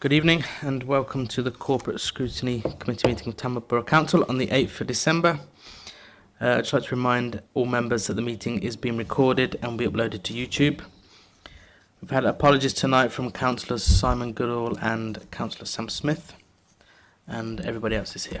Good evening and welcome to the Corporate Scrutiny Committee meeting of Tamworth Borough Council on the 8th of December. Uh, I'd like to remind all members that the meeting is being recorded and will be uploaded to YouTube. We've had apologies tonight from Councillors Simon Goodall and Councillor Sam Smith and everybody else is here.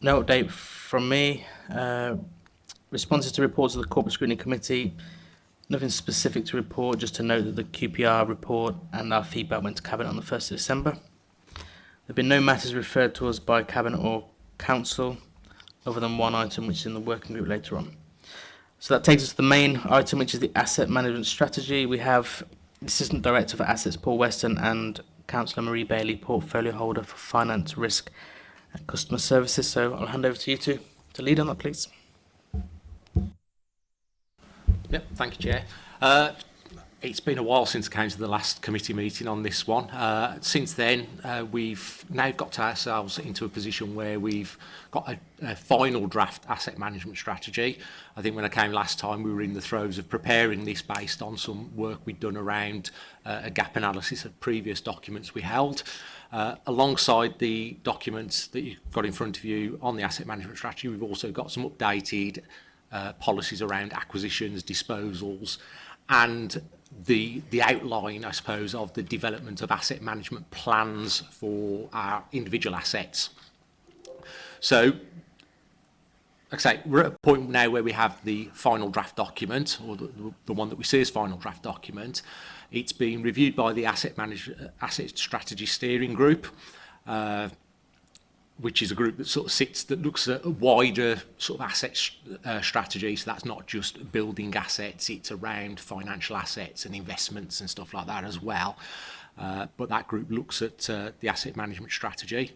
no update from me. Uh, responses to reports of the Corporate Scrutiny Committee. Nothing specific to report, just to note that the QPR report and our feedback went to Cabinet on the 1st of December. There have been no matters referred to us by Cabinet or council other than one item which is in the working group later on. So that takes us to the main item which is the asset management strategy. We have Assistant Director for Assets Paul Weston and Councillor Marie Bailey, Portfolio Holder for Finance, Risk and Customer Services. So I'll hand over to you two to lead on that please. Yep, thank you Chair. Uh, It's been a while since came to the last committee meeting on this one. Uh, since then, uh, we've now got ourselves into a position where we've got a, a final draft asset management strategy. I think when I came last time, we were in the throes of preparing this based on some work we'd done around uh, a gap analysis of previous documents we held. Uh, alongside the documents that you've got in front of you on the asset management strategy, we've also got some updated uh, policies around acquisitions, disposals, and the, the outline, I suppose, of the development of asset management plans for our individual assets. So, like I say, we're at a point now where we have the final draft document, or the, the one that we see as final draft document. It's been reviewed by the Asset, manager Asset Strategy Steering Group. Uh, which is a group that sort of sits that looks at a wider sort of asset uh, strategy so that's not just building assets it's around financial assets and investments and stuff like that as well uh, but that group looks at uh, the asset management strategy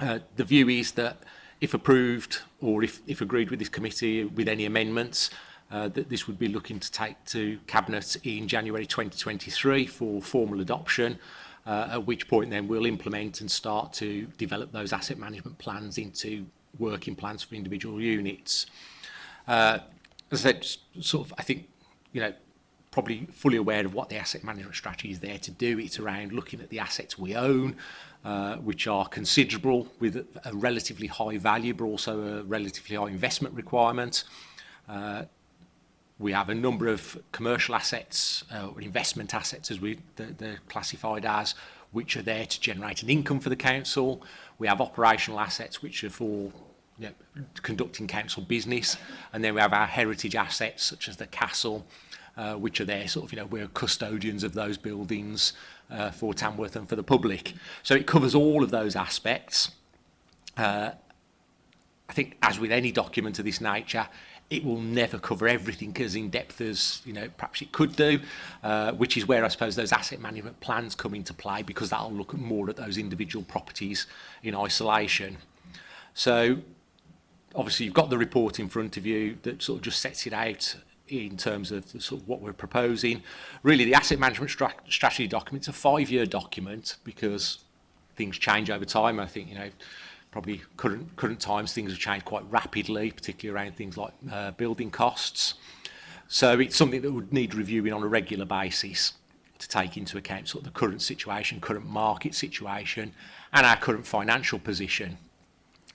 uh, the view is that if approved or if, if agreed with this committee with any amendments uh, that this would be looking to take to cabinet in January 2023 for formal adoption uh, uh, at which point then we'll implement and start to develop those asset management plans into working plans for individual units. Uh, as I said, sort of, I think, you know, probably fully aware of what the asset management strategy is there to do. It's around looking at the assets we own, uh, which are considerable with a, a relatively high value, but also a relatively high investment requirement. Uh, we have a number of commercial assets uh, or investment assets as we they're, they're classified as which are there to generate an income for the council we have operational assets which are for you know, conducting council business and then we have our heritage assets such as the castle uh, which are there sort of you know we're custodians of those buildings uh, for Tamworth and for the public so it covers all of those aspects uh, I think as with any document of this nature it will never cover everything as in depth as you know perhaps it could do uh, which is where I suppose those asset management plans come into play because that'll look more at those individual properties in isolation so obviously you've got the report in front of you that sort of just sets it out in terms of sort of what we're proposing really the asset management strat strategy document's a five-year document because things change over time I think you know probably current, current times, things have changed quite rapidly, particularly around things like uh, building costs. So it's something that would need reviewing on a regular basis to take into account sort of the current situation, current market situation, and our current financial position.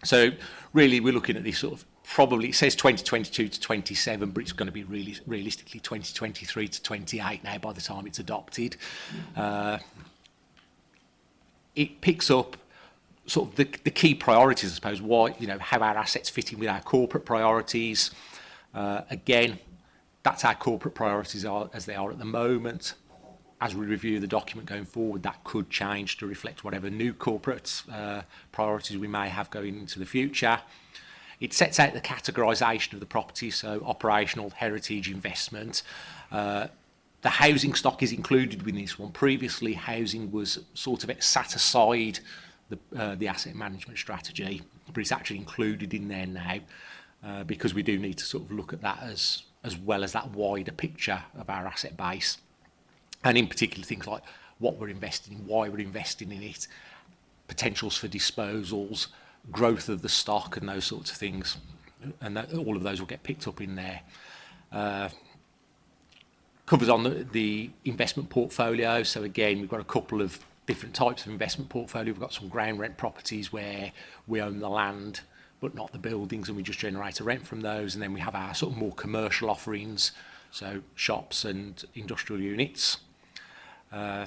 So really we're looking at this sort of probably it says 2022 to 27 but it's going to be really realistically 2023 to 28 now by the time it's adopted uh, it picks up sort of the, the key priorities, I suppose, why, you know, how our assets fit in with our corporate priorities. Uh, again, that's our corporate priorities are as they are at the moment. As we review the document going forward, that could change to reflect whatever new corporate uh, priorities we may have going into the future. It sets out the categorisation of the property, so operational, heritage, investment. Uh, the housing stock is included within this one. Previously, housing was sort of sat aside the, uh, the asset management strategy, but it's actually included in there now uh, because we do need to sort of look at that as, as well as that wider picture of our asset base. And in particular, things like what we're investing in, why we're investing in it, potentials for disposals, growth of the stock and those sorts of things. And that, all of those will get picked up in there. Uh, covers on the, the investment portfolio. So again, we've got a couple of different types of investment portfolio. We've got some ground rent properties where we own the land but not the buildings and we just generate a rent from those and then we have our sort of more commercial offerings so shops and industrial units uh,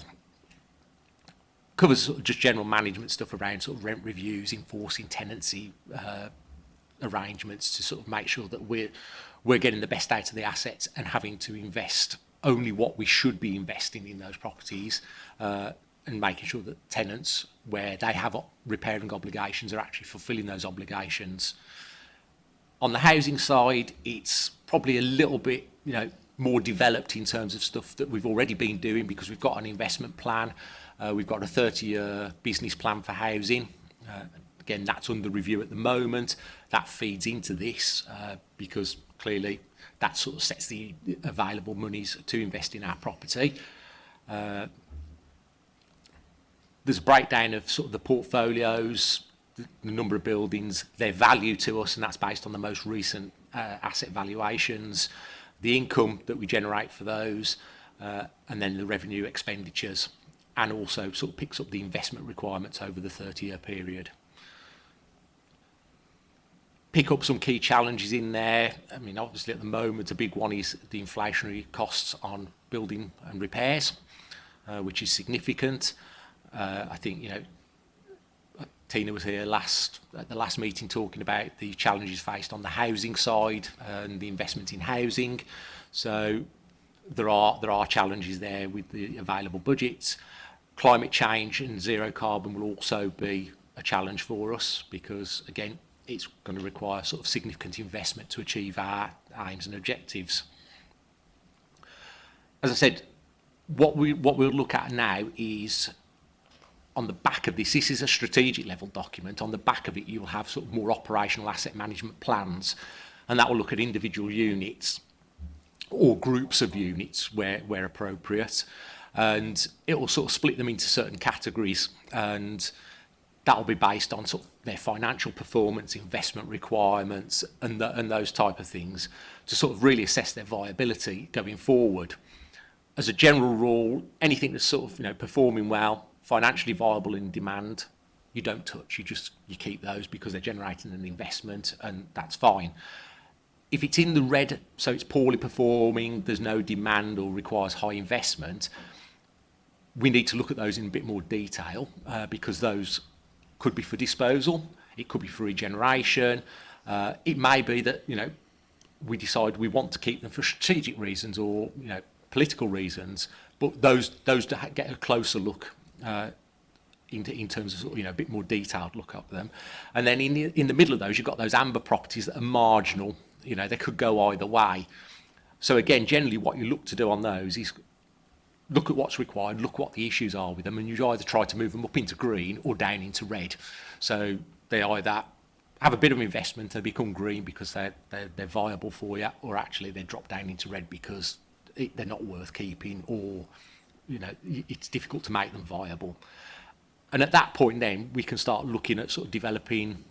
covers sort of just general management stuff around sort of rent reviews enforcing tenancy uh, arrangements to sort of make sure that we're we're getting the best out of the assets and having to invest only what we should be investing in those properties uh, and making sure that tenants, where they have repairing obligations, are actually fulfilling those obligations. On the housing side, it's probably a little bit, you know, more developed in terms of stuff that we've already been doing because we've got an investment plan. Uh, we've got a 30-year business plan for housing. Uh, again, that's under review at the moment. That feeds into this uh, because clearly that sort of sets the available monies to invest in our property. Uh, there's a breakdown of sort of the portfolios, the, number of buildings, their value to us, and that's based on the most recent uh, asset valuations, the income that we generate for those, uh, and then the revenue expenditures, and also sort of picks up the investment requirements over the 30-year period. Pick up some key challenges in there. I mean, obviously at the moment, a big one is the inflationary costs on building and repairs, uh, which is significant. Uh, I think, you know, Tina was here last at the last meeting talking about the challenges faced on the housing side and the investment in housing. So there are there are challenges there with the available budgets. Climate change and zero carbon will also be a challenge for us because again it's going to require sort of significant investment to achieve our aims and objectives. As I said, what we what we'll look at now is on the back of this, this is a strategic level document, on the back of it you'll have sort of more operational asset management plans and that will look at individual units or groups of units where, where appropriate and it will sort of split them into certain categories and that will be based on sort of their financial performance, investment requirements and, the, and those type of things to sort of really assess their viability going forward. As a general rule, anything that's sort of you know performing well financially viable in demand, you don't touch. You just you keep those because they're generating an investment, and that's fine. If it's in the red, so it's poorly performing, there's no demand or requires high investment, we need to look at those in a bit more detail uh, because those could be for disposal, it could be for regeneration. Uh, it may be that you know we decide we want to keep them for strategic reasons or you know political reasons, but those those get a closer look uh, in, in, terms of you know a bit more detailed look up them. And then in the, in the middle of those, you've got those amber properties that are marginal. You know, they could go either way. So again, generally what you look to do on those is look at what's required, look what the issues are with them, and you either try to move them up into green or down into red. So they either have a bit of investment, they become green because they're, they're, they're viable for you, or actually they drop down into red because it, they're not worth keeping or you know, it's difficult to make them viable. And at that point then, we can start looking at sort of developing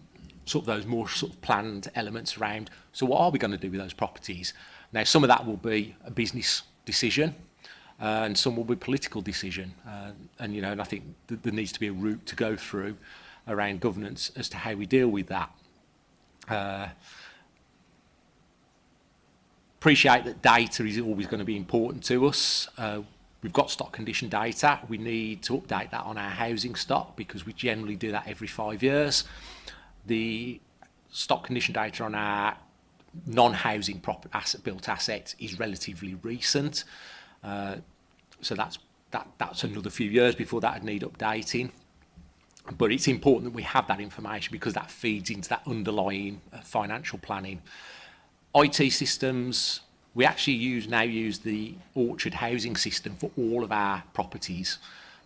sort of those more sort of planned elements around, so what are we going to do with those properties? Now, some of that will be a business decision, uh, and some will be political decision. Uh, and, you know, and I think th there needs to be a route to go through around governance as to how we deal with that. Uh, appreciate that data is always going to be important to us. Uh, We've got stock condition data. We need to update that on our housing stock because we generally do that every five years. The stock condition data on our non-housing asset built assets is relatively recent. Uh, so that's that that's another few years before that would need updating. But it's important that we have that information because that feeds into that underlying uh, financial planning. IT systems, we actually use now use the Orchard housing system for all of our properties.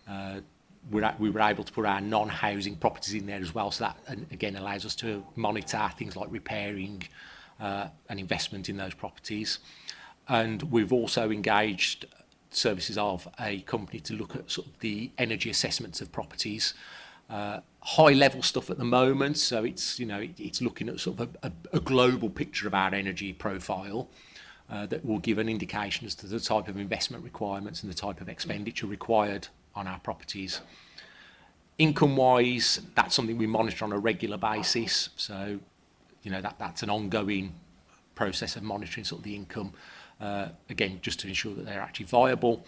Uh, we're, we were able to put our non-housing properties in there as well, so that and again allows us to monitor things like repairing uh, and investment in those properties. And we've also engaged services of a company to look at sort of the energy assessments of properties. Uh, high level stuff at the moment, so it's you know it, it's looking at sort of a, a, a global picture of our energy profile. uh, that will give an indication as to the type of investment requirements and the type of expenditure required on our properties. Income-wise, that's something we monitor on a regular basis. So, you know, that, that's an ongoing process of monitoring sort of the income, uh, again, just to ensure that they're actually viable.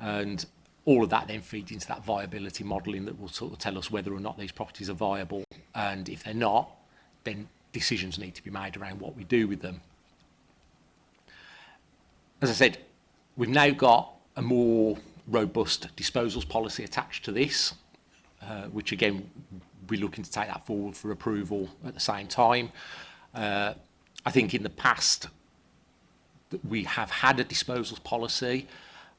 And all of that then feeds into that viability modelling that will sort of tell us whether or not these properties are viable. And if they're not, then decisions need to be made around what we do with them. as I said, we've now got a more robust disposals policy attached to this, uh, which again, we're looking to take that forward for approval at the same time. Uh, I think in the past, we have had a disposals policy,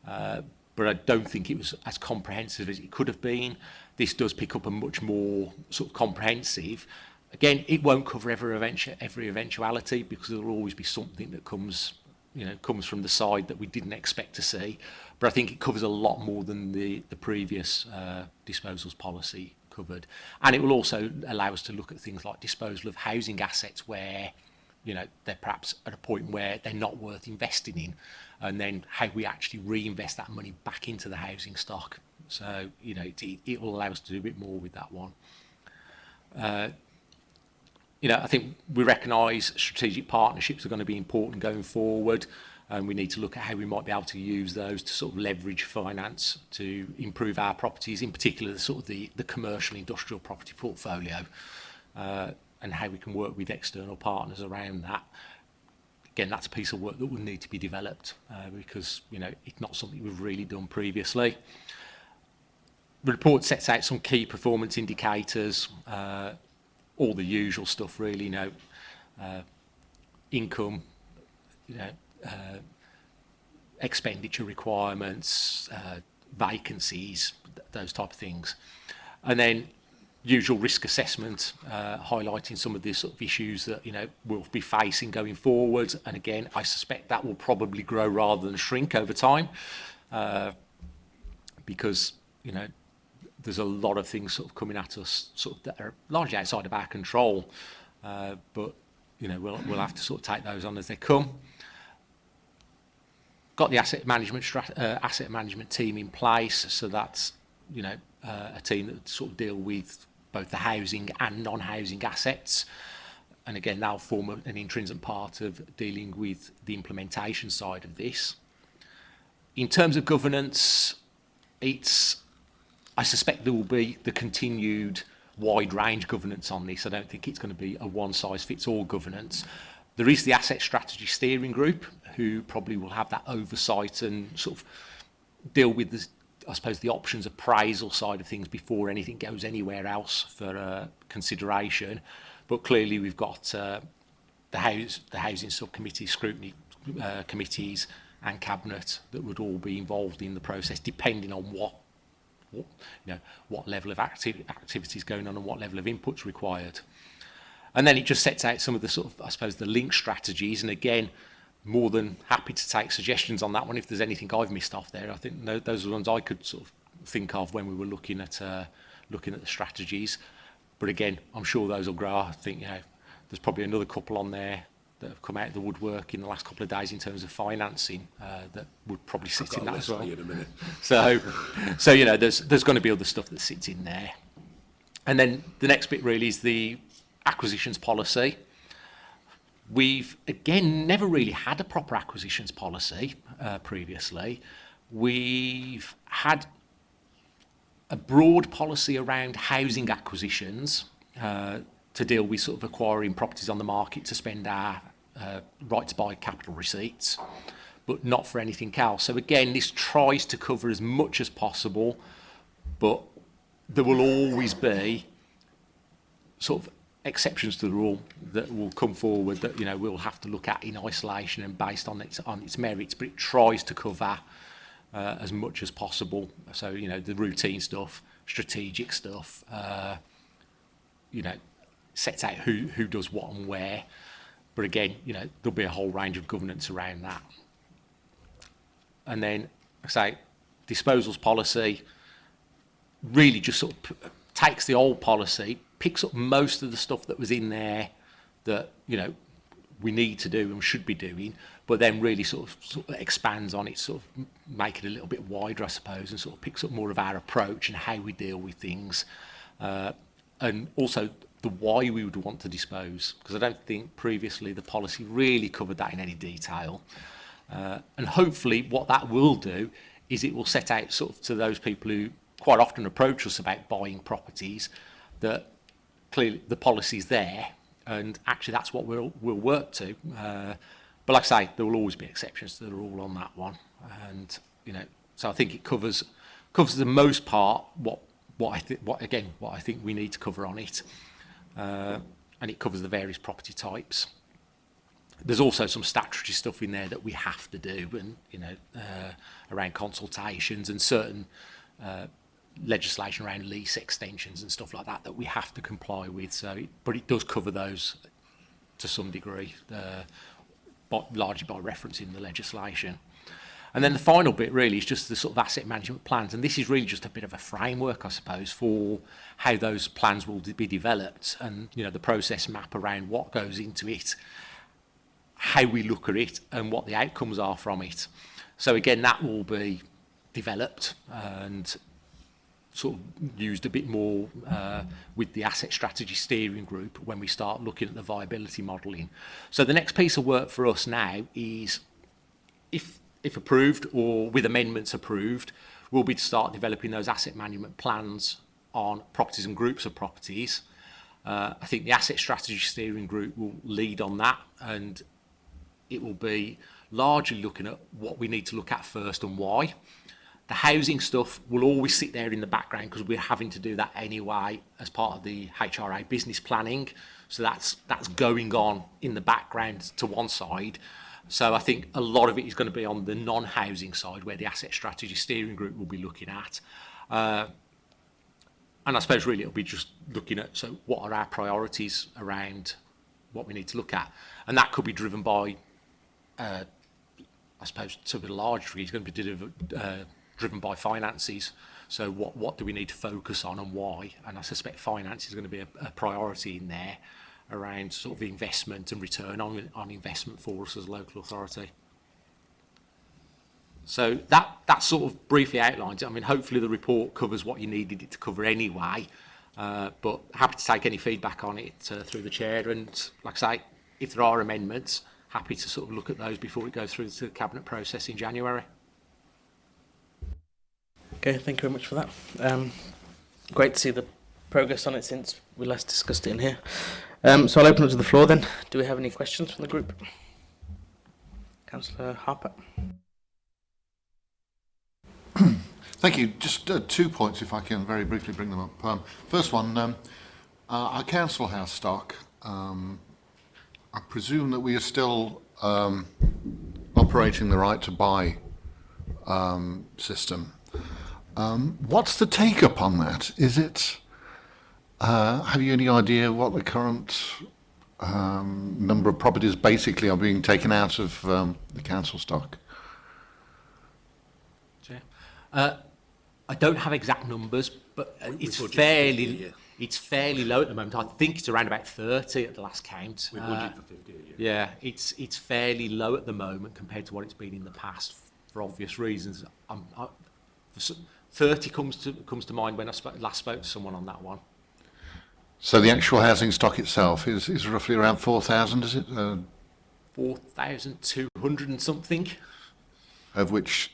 uh, but I don't think it was as comprehensive as it could have been. This does pick up a much more sort of comprehensive. Again, it won't cover every, eventu every eventuality because there will always be something that comes you know, comes from the side that we didn't expect to see. But I think it covers a lot more than the, the previous uh, disposals policy covered. And it will also allow us to look at things like disposal of housing assets where, you know, they're perhaps at a point where they're not worth investing in. And then how we actually reinvest that money back into the housing stock. So, you know, it, it will allow us to do a bit more with that one. Uh, you know, I think we recognize strategic partnerships are going to be important going forward, and we need to look at how we might be able to use those to sort of leverage finance to improve our properties, in particular, sort of the, the commercial industrial property portfolio, uh, and how we can work with external partners around that. Again, that's a piece of work that will need to be developed, uh, because, you know, it's not something we've really done previously. The report sets out some key performance indicators, uh, all the usual stuff really, you know, uh, income, you know, uh, expenditure requirements, uh, vacancies, th those type of things. And then usual risk assessment, uh, highlighting some of the sort of issues that, you know, we'll be facing going forward. And again, I suspect that will probably grow rather than shrink over time uh, because, you know, there's a lot of things sort of coming at us sort of that are largely outside of our control. Uh, but, you know, we'll, we'll have to sort of take those on as they come. Got the asset management uh, asset management team in place, so that's, you know, uh, a team that sort of deal with both the housing and non-housing assets. And again, that'll form an intrinsic part of dealing with the implementation side of this. In terms of governance, it's I suspect there will be the continued wide range governance on this. I don't think it's going to be a one size fits all governance. There is the asset strategy steering group who probably will have that oversight and sort of deal with the, I suppose the options appraisal side of things before anything goes anywhere else for uh, consideration. But clearly we've got uh, the house, the housing subcommittee, scrutiny uh, committees, and cabinet that would all be involved in the process, depending on what you know, what level of acti activity is going on and what level of input's required. And then it just sets out some of the sort of, I suppose, the link strategies. And again, more than happy to take suggestions on that one if there's anything I've missed off there. I think those are the ones I could sort of think of when we were looking at uh, looking at the strategies. But again, I'm sure those will grow. I think you know, there's probably another couple on there that have come out of the woodwork in the last couple of days in terms of financing uh, that would probably sit in that as well. In a minute. so, so you know, there's there's going to be other stuff that sits in there, and then the next bit really is the acquisitions policy. We've again never really had a proper acquisitions policy uh, previously. We've had a broad policy around housing acquisitions. Uh, to deal with sort of acquiring properties on the market to spend our, uh, right to buy capital receipts, but not for anything else. So again, this tries to cover as much as possible, but there will always be sort of exceptions to the rule that will come forward that you know we'll have to look at in isolation and based on its on its merits but it tries to cover uh, as much as possible so you know the routine stuff strategic stuff uh, you know sets out who who does what and where But again, you know, there'll be a whole range of governance around that. And then, I say, disposals policy really just sort of takes the old policy, picks up most of the stuff that was in there that, you know, we need to do and should be doing, but then really sort of, sort of expands on it, sort of make it a little bit wider, I suppose, and sort of picks up more of our approach and how we deal with things. Uh, and also the why we would want to dispose, because I don't think previously the policy really covered that in any detail. Uh, and hopefully what that will do is it will set out sort of to those people who quite often approach us about buying properties that clearly the policy's there and actually that's what we'll, we'll work to. Uh, but like I say, there will always be exceptions to the rule on that one. And, you know, so I think it covers covers the most part what what I think what again what I think we need to cover on it uh, and it covers the various property types. There's also some statutory stuff in there that we have to do, and you know, uh, around consultations and certain uh, legislation around lease extensions and stuff like that that we have to comply with. So, it, but it does cover those to some degree, uh, but largely by reference in the legislation. And then the final bit really is just the sort of asset management plans. And this is really just a bit of a framework, I suppose, for how those plans will be developed and, you know, the process map around what goes into it, how we look at it and what the outcomes are from it. So again, that will be developed and sort of used a bit more uh, with the asset strategy steering group when we start looking at the viability modelling. So the next piece of work for us now is if if approved or with amendments approved, will be to start developing those asset management plans on properties and groups of properties. Uh, I think the asset strategy steering group will lead on that and it will be largely looking at what we need to look at first and why. The housing stuff will always sit there in the background because we're having to do that anyway as part of the HRA business planning. So that's that's going on in the background to one side. So I think a lot of it is going to be on the non-housing side where the asset strategy steering group will be looking at. Uh, and I suppose really it'll be just looking at, so what are our priorities around what we need to look at? And that could be driven by, uh, I suppose to a large degree, it's going to be uh, driven by finances. So what, what do we need to focus on and why? And I suspect finance is going to be a, a priority in there around sort of investment and return on, on investment for us as a local authority. So that, that sort of briefly outlines it. I mean, hopefully the report covers what you needed it to cover anyway, uh, but happy to take any feedback on it uh, through the chair. And like I say, if there are amendments, happy to sort of look at those before it goes through to the cabinet process in January. Okay, thank you very much for that. Um, great to see the progress on it since we last discussed it in here. Um, so I'll open up to the floor then. Do we have any questions from the group? Councillor Harper. Thank you. Just uh, two points, if I can very briefly bring them up. Um, first one, um, uh, our council house stock, um, I presume that we are still um, operating the right to buy um, system. Um, what's the take up on that? Is it uh, have you any idea what the current um, number of properties basically are being taken out of um, the council stock? Uh, I don't have exact numbers, but uh, it's fairly it's fairly low at the moment. I think it's around about 30 at the last count. We uh, budgeted for 50 yeah. yeah, it's it's fairly low at the moment compared to what it's been in the past for obvious reasons. I, 30 comes to comes to mind when I sp last spoke to someone on that one. So the actual housing stock itself is, is roughly around 4,000, is it? Uh, 4,200 and something. Of which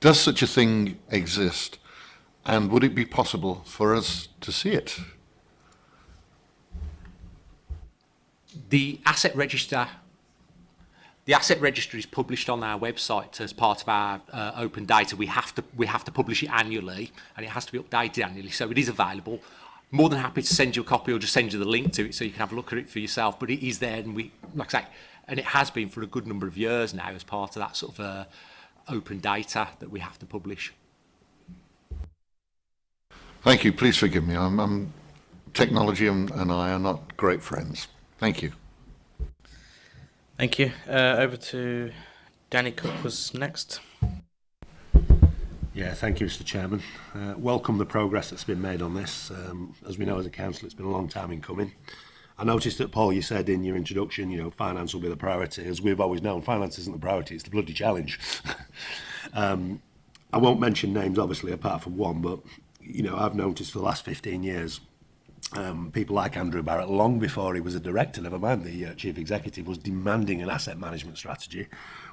Does such a thing exist? And would it be possible for us to see it? The asset register the asset register is published on our website as part of our uh, open data. We have to we have to publish it annually, and it has to be updated annually. So it is available. more than happy to send you a copy or just send you the link to it so you can have a look at it for yourself. But it is there, and we, like I say, and it has been for a good number of years now as part of that sort of uh, open data that we have to publish. Thank you. Please forgive me. I'm, I'm technology and, and I are not great friends. Thank you. Thank you. Uh, over to Danny Cook was next. Yeah, thank you, Mr. Chairman. Uh, welcome the progress that's been made on this. Um, as we know as a council, it's been a long time in coming. I noticed that, Paul, you said in your introduction, you know, finance will be the priority. As we've always known, finance isn't the priority, it's the bloody challenge. um, I won't mention names, obviously, apart from one, but, you know, I've noticed for the last 15 years, um, people like Andrew Barrett, long before he was a director, never mind the uh, chief executive, was demanding an asset management strategy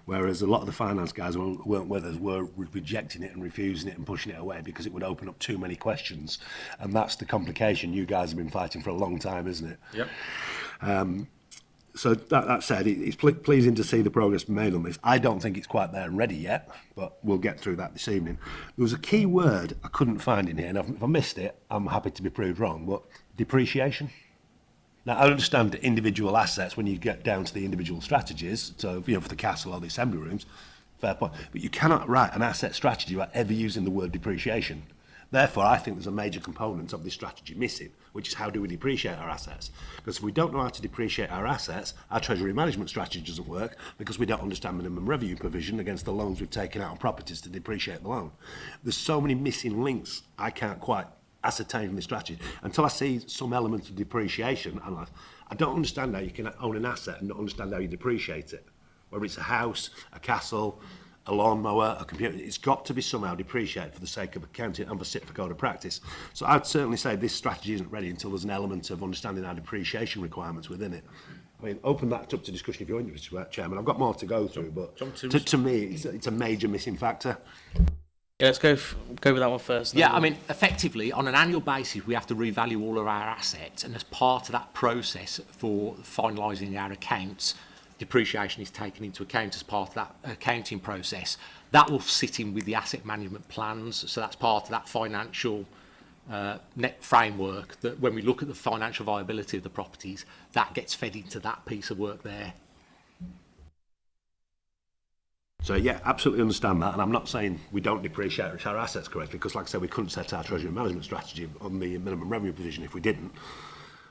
Whereas a lot of the finance guys weren't, weren't with us were rejecting it and refusing it and pushing it away because it would open up too many questions. And that's the complication you guys have been fighting for a long time, isn't it? Yep. Um, so that, that said, it, it's pleasing to see the progress made on this. I don't think it's quite there and ready yet, but we'll get through that this evening. There was a key word I couldn't find in here, and if I missed it, I'm happy to be proved wrong, but depreciation. Now, I understand individual assets when you get down to the individual strategies, so you know, for the castle or the assembly rooms, fair point. But you cannot write an asset strategy without ever using the word depreciation. Therefore, I think there's a major component of this strategy missing, which is how do we depreciate our assets? Because if we don't know how to depreciate our assets, our treasury management strategy doesn't work because we don't understand minimum revenue provision against the loans we've taken out on properties to depreciate the loan. There's so many missing links I can't quite ascertaining the strategy. Until I see some element of depreciation, I'm like, I don't understand how you can own an asset and not understand how you depreciate it. Whether it's a house, a castle, a lawnmower, a computer, it's got to be somehow depreciated for the sake of accounting and for sit for code of practice. So I'd certainly say this strategy isn't ready until there's an element of understanding our depreciation requirements within it. I mean, open that up to discussion if you're interested, Chairman. I've got more to go through, but to, to me, it's, it's a major missing factor. Yeah, let's go go with that one first. Yeah, I mean, effectively, on an annual basis, we have to revalue all of our assets, and as part of that process for finalising our accounts, depreciation is taken into account as part of that accounting process. That will sit in with the asset management plans, so that's part of that financial uh, net framework that when we look at the financial viability of the properties, that gets fed into that piece of work there. So yeah, absolutely understand that, and I'm not saying we don't depreciate our assets correctly, because like I said, we couldn't set our treasury management strategy on the minimum revenue provision if we didn't.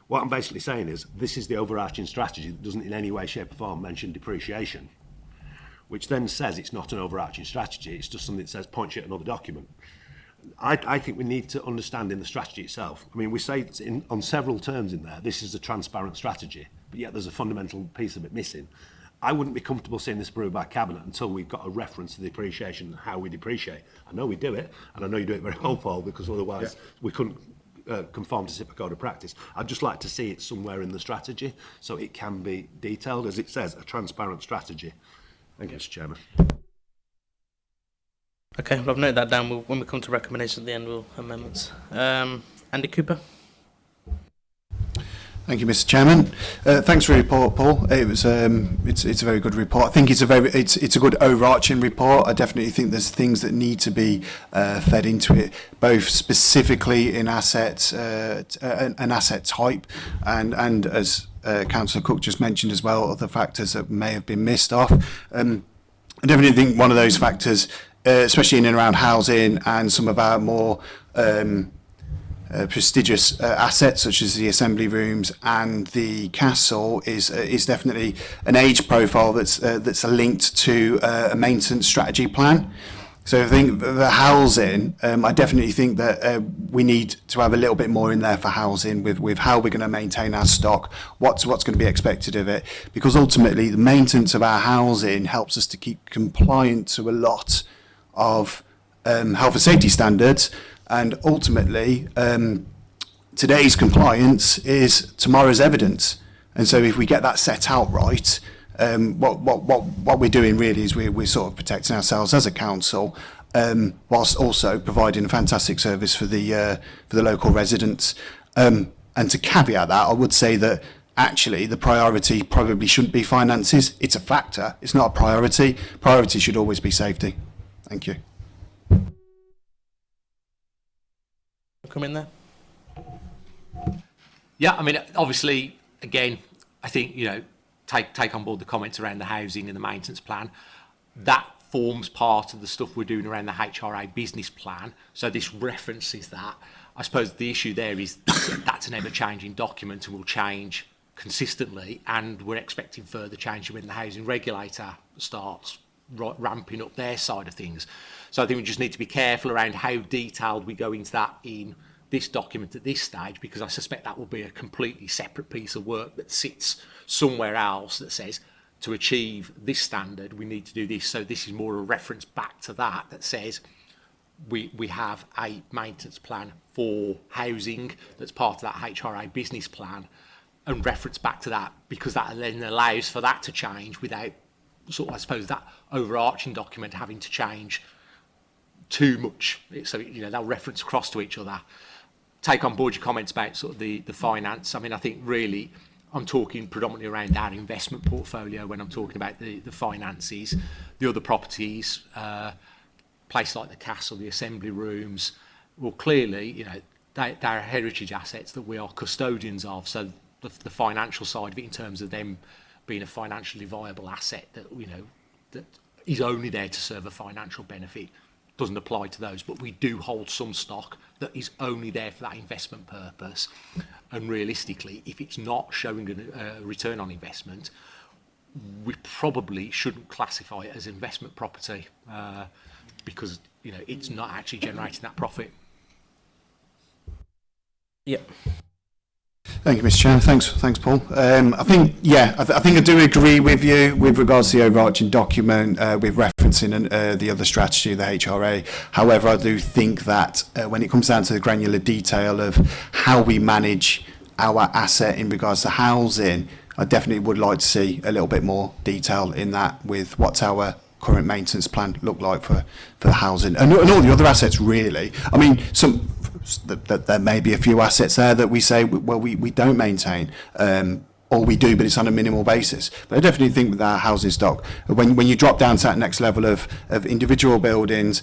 What I'm basically saying is this is the overarching strategy that doesn't in any way, shape or form mention depreciation, which then says it's not an overarching strategy, it's just something that says point you at another document. I, I think we need to understand in the strategy itself. I mean, we say in, on several terms in there, this is a transparent strategy, but yet there's a fundamental piece of it missing. I wouldn't be comfortable seeing this approved by Cabinet until we've got a reference to the appreciation and how we depreciate. I know we do it, and I know you do it very well, Paul, because otherwise yeah. we couldn't uh, conform to SIPA code of practice. I'd just like to see it somewhere in the strategy so it can be detailed, as it says, a transparent strategy. Thank you, Mr Chairman. Okay, well, I've noted that down. We'll, when we come to recommendations at the end, we'll amendments. Um, Andy Cooper. Thank you, Mr. Chairman. Uh, thanks for your report, Paul. It was um, it's it's a very good report. I think it's a very it's it's a good overarching report. I definitely think there's things that need to be uh, fed into it, both specifically in assets uh, uh an, an asset type, and and as uh, Councillor Cook just mentioned as well, other factors that may have been missed off. Um, I definitely think one of those factors, uh, especially in and around housing and some of our more um, uh, prestigious uh, assets such as the assembly rooms and the castle is uh, is definitely an age profile that's uh, that's linked to uh, a maintenance strategy plan. So I think the housing, um, I definitely think that uh, we need to have a little bit more in there for housing with, with how we're going to maintain our stock, what's, what's going to be expected of it, because ultimately the maintenance of our housing helps us to keep compliant to a lot of um, health and safety standards, And ultimately, um, today's compliance is tomorrow's evidence. And so if we get that set out right, um, what, what, what, what we're doing really is we're, we're sort of protecting ourselves as a council um, whilst also providing a fantastic service for the, uh, for the local residents. Um, and to caveat that, I would say that actually the priority probably shouldn't be finances. It's a factor. It's not a priority. Priority should always be safety. Thank you. come in there? Yeah, I mean, obviously, again, I think, you know, take, take on board the comments around the housing and the maintenance plan. That forms part of the stuff we're doing around the HRA business plan. So this references that. I suppose the issue there is that's an ever-changing document and will change consistently and we're expecting further change when the housing regulator starts ramping up their side of things. So I think we just need to be careful around how detailed we go into that in this document at this stage because I suspect that will be a completely separate piece of work that sits somewhere else that says to achieve this standard we need to do this so this is more a reference back to that that says we we have a maintenance plan for housing that's part of that HRA business plan and reference back to that because that then allows for that to change without sort of I suppose that overarching document having to change too much. So, you know, they'll reference across to each other. Take on board your comments about sort of the, the finance. I mean, I think really I'm talking predominantly around our investment portfolio when I'm talking about the, the finances, the other properties, uh, place like the castle, the assembly rooms. Well, clearly, you know, they, they are heritage assets that we are custodians of. So the, the financial side of it in terms of them being a financially viable asset that, you know, that is only there to serve a financial benefit doesn't apply to those, but we do hold some stock that is only there for that investment purpose. And realistically, if it's not showing a return on investment, we probably shouldn't classify it as investment property uh, because you know it's not actually generating that profit. Yep. Thank you, Mr. Chair. Thanks, thanks, Paul. Um, I think, yeah, I, th I think I do agree with you with regards to the overarching document uh, with referencing an, uh, the other strategy, the HRA. However, I do think that uh, when it comes down to the granular detail of how we manage our asset in regards to housing, I definitely would like to see a little bit more detail in that with what's our current maintenance plan look like for, for the housing and, and all the other assets really. I mean, some that there may be a few assets there that we say, well, we, we don't maintain. Um, or we do, but it's on a minimal basis. But I definitely think with our housing stock, when, when you drop down to that next level of, of individual buildings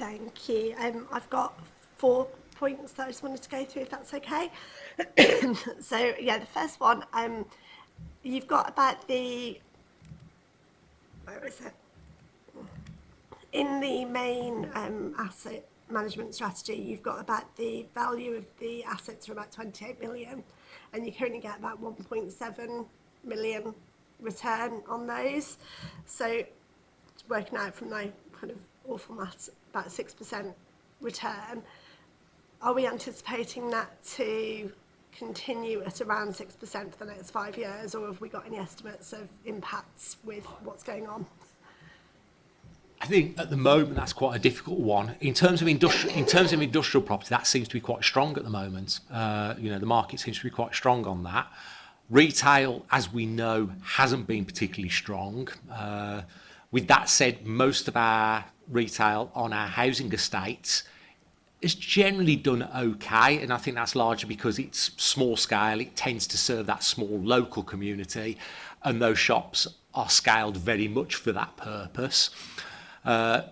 Thank you. Um, I've got four points that I just wanted to go through, if that's okay. so, yeah, the first one, um, you've got about the, where is it? In the main um, asset management strategy, you've got about the value of the assets are about 28 million, and you currently get about 1.7 million return on those. So working out from my kind of awful maths, about 6% return, are we anticipating that to continue at around 6% for the next five years or have we got any estimates of impacts with what's going on? I think at the moment that's quite a difficult one. In terms of industrial, in terms of industrial property, that seems to be quite strong at the moment. Uh, you know, the market seems to be quite strong on that. Retail, as we know, hasn't been particularly strong. Uh, with that said, most of our retail on our housing estates is generally done okay and I think that's largely because it's small scale it tends to serve that small local community and those shops are scaled very much for that purpose uh,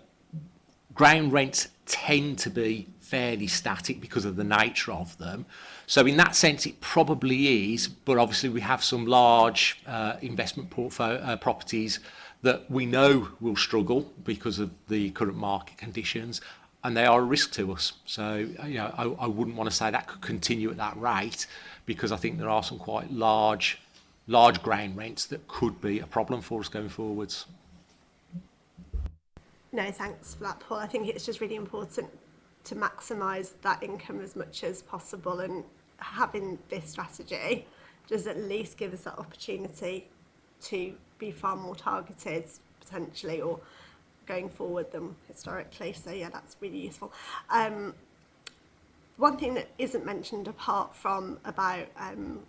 ground rents tend to be fairly static because of the nature of them so in that sense, it probably is, but obviously we have some large uh, investment portfolio uh, properties that we know will struggle because of the current market conditions and they are a risk to us. So, you know, I, I wouldn't want to say that could continue at that rate because I think there are some quite large, large ground rents that could be a problem for us going forwards. No, thanks for that, Paul. I think it's just really important to maximise that income as much as possible and having this strategy does at least give us that opportunity to be far more targeted potentially or going forward than historically. So yeah, that's really useful. Um, one thing that isn't mentioned apart from about um,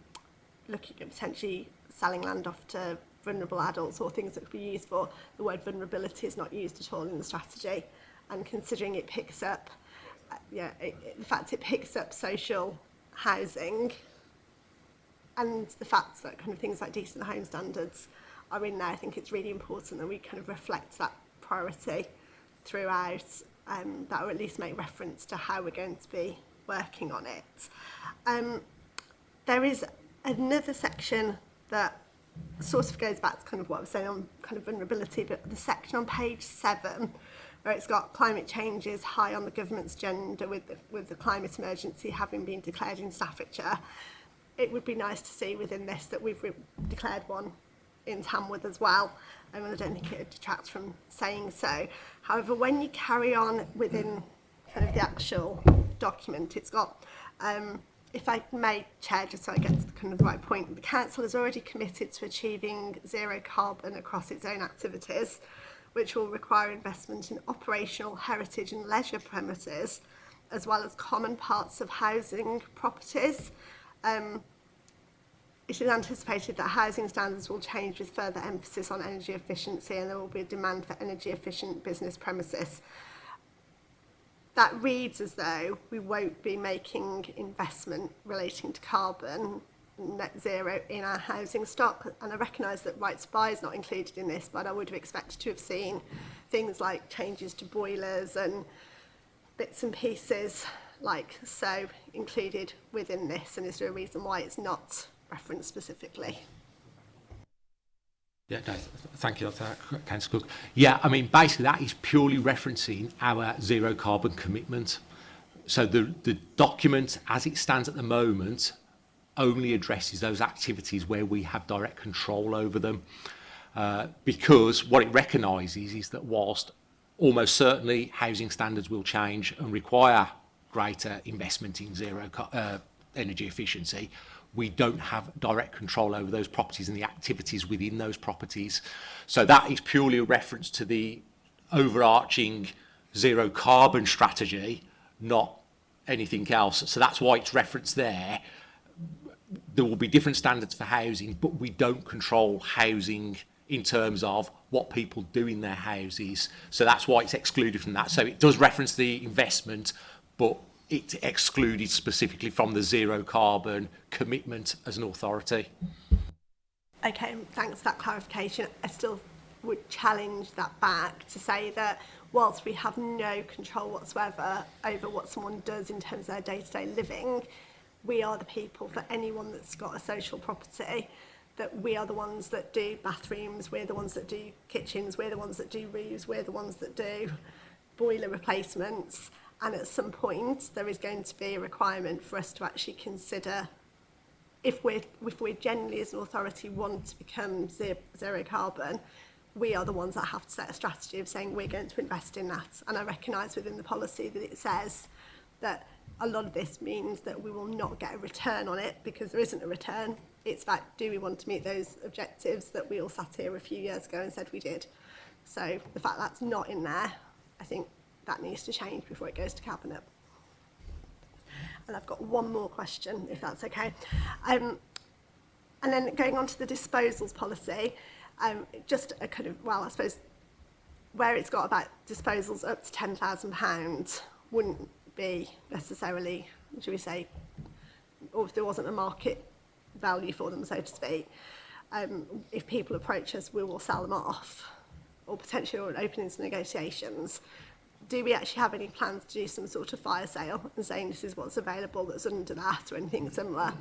looking at potentially selling land off to vulnerable adults or things that could be used for, the word vulnerability is not used at all in the strategy. And considering it picks up, uh, yeah, it, it, the fact, it picks up social housing and the fact that kind of things like decent home standards are in there, I think it's really important that we kind of reflect that priority throughout um, that or at least make reference to how we're going to be working on it. Um, there is another section that sort of goes back to kind of what I was saying on kind of vulnerability, but the section on page seven where it's got climate change is high on the government's agenda with the, with the climate emergency having been declared in Staffordshire. It would be nice to see within this that we've declared one in Tamworth as well. I and I don't think it detracts from saying so. However, when you carry on within kind of the actual document, it's got, um, if I may, Chair, just so I get to the kind of the right point, the Council is already committed to achieving zero carbon across its own activities which will require investment in operational heritage and leisure premises, as well as common parts of housing properties. Um, it is anticipated that housing standards will change with further emphasis on energy efficiency and there will be a demand for energy efficient business premises. That reads as though we won't be making investment relating to carbon net zero in our housing stock. And I recognise that right to buy is not included in this, but I would have expected to have seen things like changes to boilers and bits and pieces like so included within this. And is there a reason why it's not referenced specifically? Yeah, no, th thank you, Dr. Councillor Cook. Yeah, I mean, basically that is purely referencing our zero carbon commitment. So the, the document as it stands at the moment only addresses those activities where we have direct control over them uh, because what it recognises is that whilst almost certainly housing standards will change and require greater investment in zero uh, energy efficiency, we don't have direct control over those properties and the activities within those properties. So that is purely a reference to the overarching zero carbon strategy, not anything else. So that's why it's referenced there there will be different standards for housing, but we don't control housing in terms of what people do in their houses. So that's why it's excluded from that. So it does reference the investment, but it's excluded specifically from the zero carbon commitment as an authority. Okay, thanks for that clarification. I still would challenge that back to say that whilst we have no control whatsoever over what someone does in terms of their day-to-day -day living, we are the people for anyone that's got a social property that we are the ones that do bathrooms, we're the ones that do kitchens, we're the ones that do roofs, we're the ones that do boiler replacements. And at some point, there is going to be a requirement for us to actually consider if we're, if we're generally as an authority want to become zero, carbon, we are the ones that have to set a strategy of saying we're going to invest in that. And I recognize within the policy that it says that a lot of this means that we will not get a return on it because there isn't a return. It's about do we want to meet those objectives that we all sat here a few years ago and said we did. So the fact that's not in there, I think that needs to change before it goes to Cabinet. And I've got one more question, if that's okay. Um, and then going on to the disposals policy, um, just a kind of, well, I suppose where it's got about disposals up to £10,000 wouldn't be necessarily, should we say, or if there wasn't a market value for them, so to speak, um, if people approach us, we will sell them off or potentially we'll open into negotiations. Do we actually have any plans to do some sort of fire sale and saying this is what's available that's under that or anything similar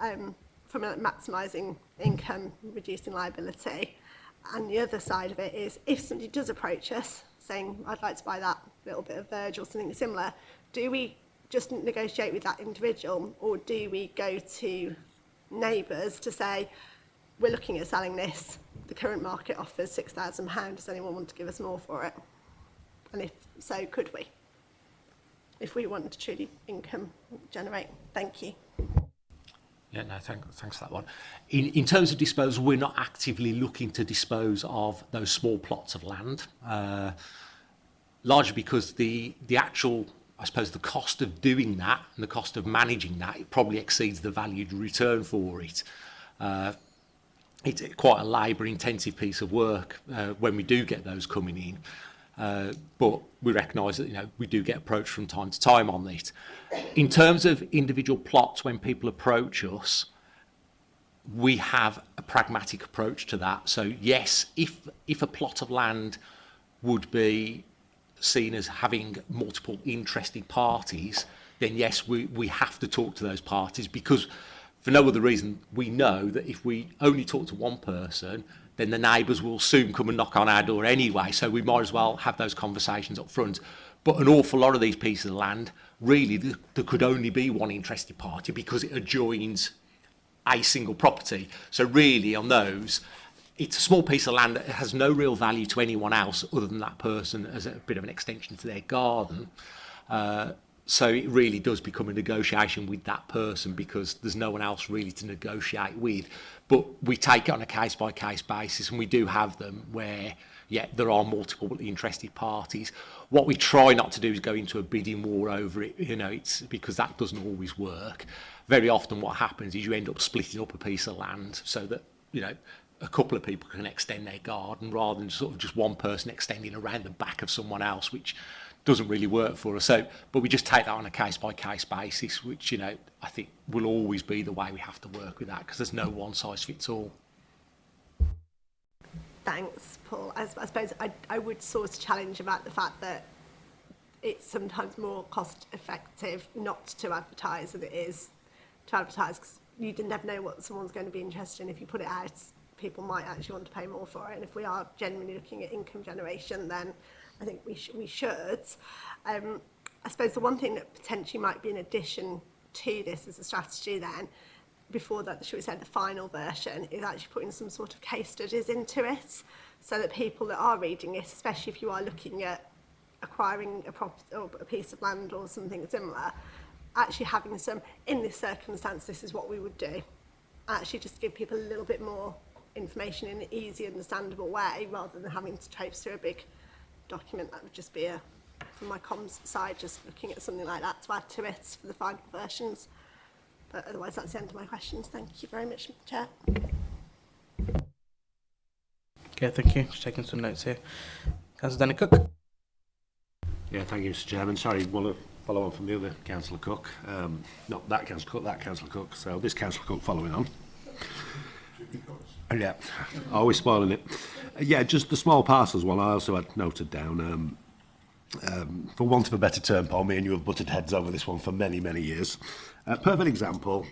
um, from like, maximising income, reducing liability? And the other side of it is if somebody does approach us saying, I'd like to buy that little bit of verge or something similar, do we just negotiate with that individual or do we go to neighbours to say, we're looking at selling this, the current market offers £6,000, does anyone want to give us more for it? And if so, could we? If we want to truly income generate. Thank you. Yeah, no, thank, thanks for that one. In, in terms of disposal, we're not actively looking to dispose of those small plots of land, uh, largely because the, the actual I suppose the cost of doing that and the cost of managing that, it probably exceeds the valued return for it. Uh, it's quite a labour intensive piece of work uh, when we do get those coming in. Uh, but we recognise that you know we do get approached from time to time on this. In terms of individual plots, when people approach us, we have a pragmatic approach to that. So yes, if if a plot of land would be seen as having multiple interested parties, then yes, we, we have to talk to those parties because for no other reason, we know that if we only talk to one person, then the neighbours will soon come and knock on our door anyway. So we might as well have those conversations up front. But an awful lot of these pieces of land, really, th there could only be one interested party because it adjoins a single property. So really on those, it's a small piece of land that has no real value to anyone else other than that person as a bit of an extension to their garden. Uh, so it really does become a negotiation with that person because there's no one else really to negotiate with. But we take it on a case by case basis, and we do have them where yeah, there are multiple interested parties. What we try not to do is go into a bidding war over it, you know, it's because that doesn't always work. Very often what happens is you end up splitting up a piece of land so that, you know, a couple of people can extend their garden rather than sort of just one person extending around the back of someone else, which doesn't really work for us. So, but we just take that on a case by case basis, which you know I think will always be the way we have to work with that because there's no one size fits all. Thanks, Paul. I, I suppose I, I would source challenge about the fact that it's sometimes more cost effective not to advertise than it is to advertise because you never know what someone's going to be interested in if you put it out people might actually want to pay more for it. And if we are genuinely looking at income generation, then I think we, sh we should. Um, I suppose the one thing that potentially might be an addition to this as a strategy then, before that, should we say the final version, is actually putting some sort of case studies into it so that people that are reading it, especially if you are looking at acquiring a, or a piece of land or something similar, actually having some, in this circumstance, this is what we would do. Actually just give people a little bit more information in an easy, understandable way rather than having to traipse through a big document. That would just be a, from my comms side, just looking at something like that to add to it for the final versions. But otherwise, that's the end of my questions. Thank you very much, Chair. Okay, thank you. Just taking some notes here. Councillor Danny Cook. Yeah, thank you, Mr Chairman. Sorry, one follow on from the other Councillor Cook. Um, not that Councillor Cook, that Councillor Cook. So this Councillor Cook following on. Yeah, always spoiling it. Uh, yeah, just the small parcels one I also had noted down. Um, um, for want of a better term, Paul, me and you have butted heads over this one for many, many years. A uh, perfect example,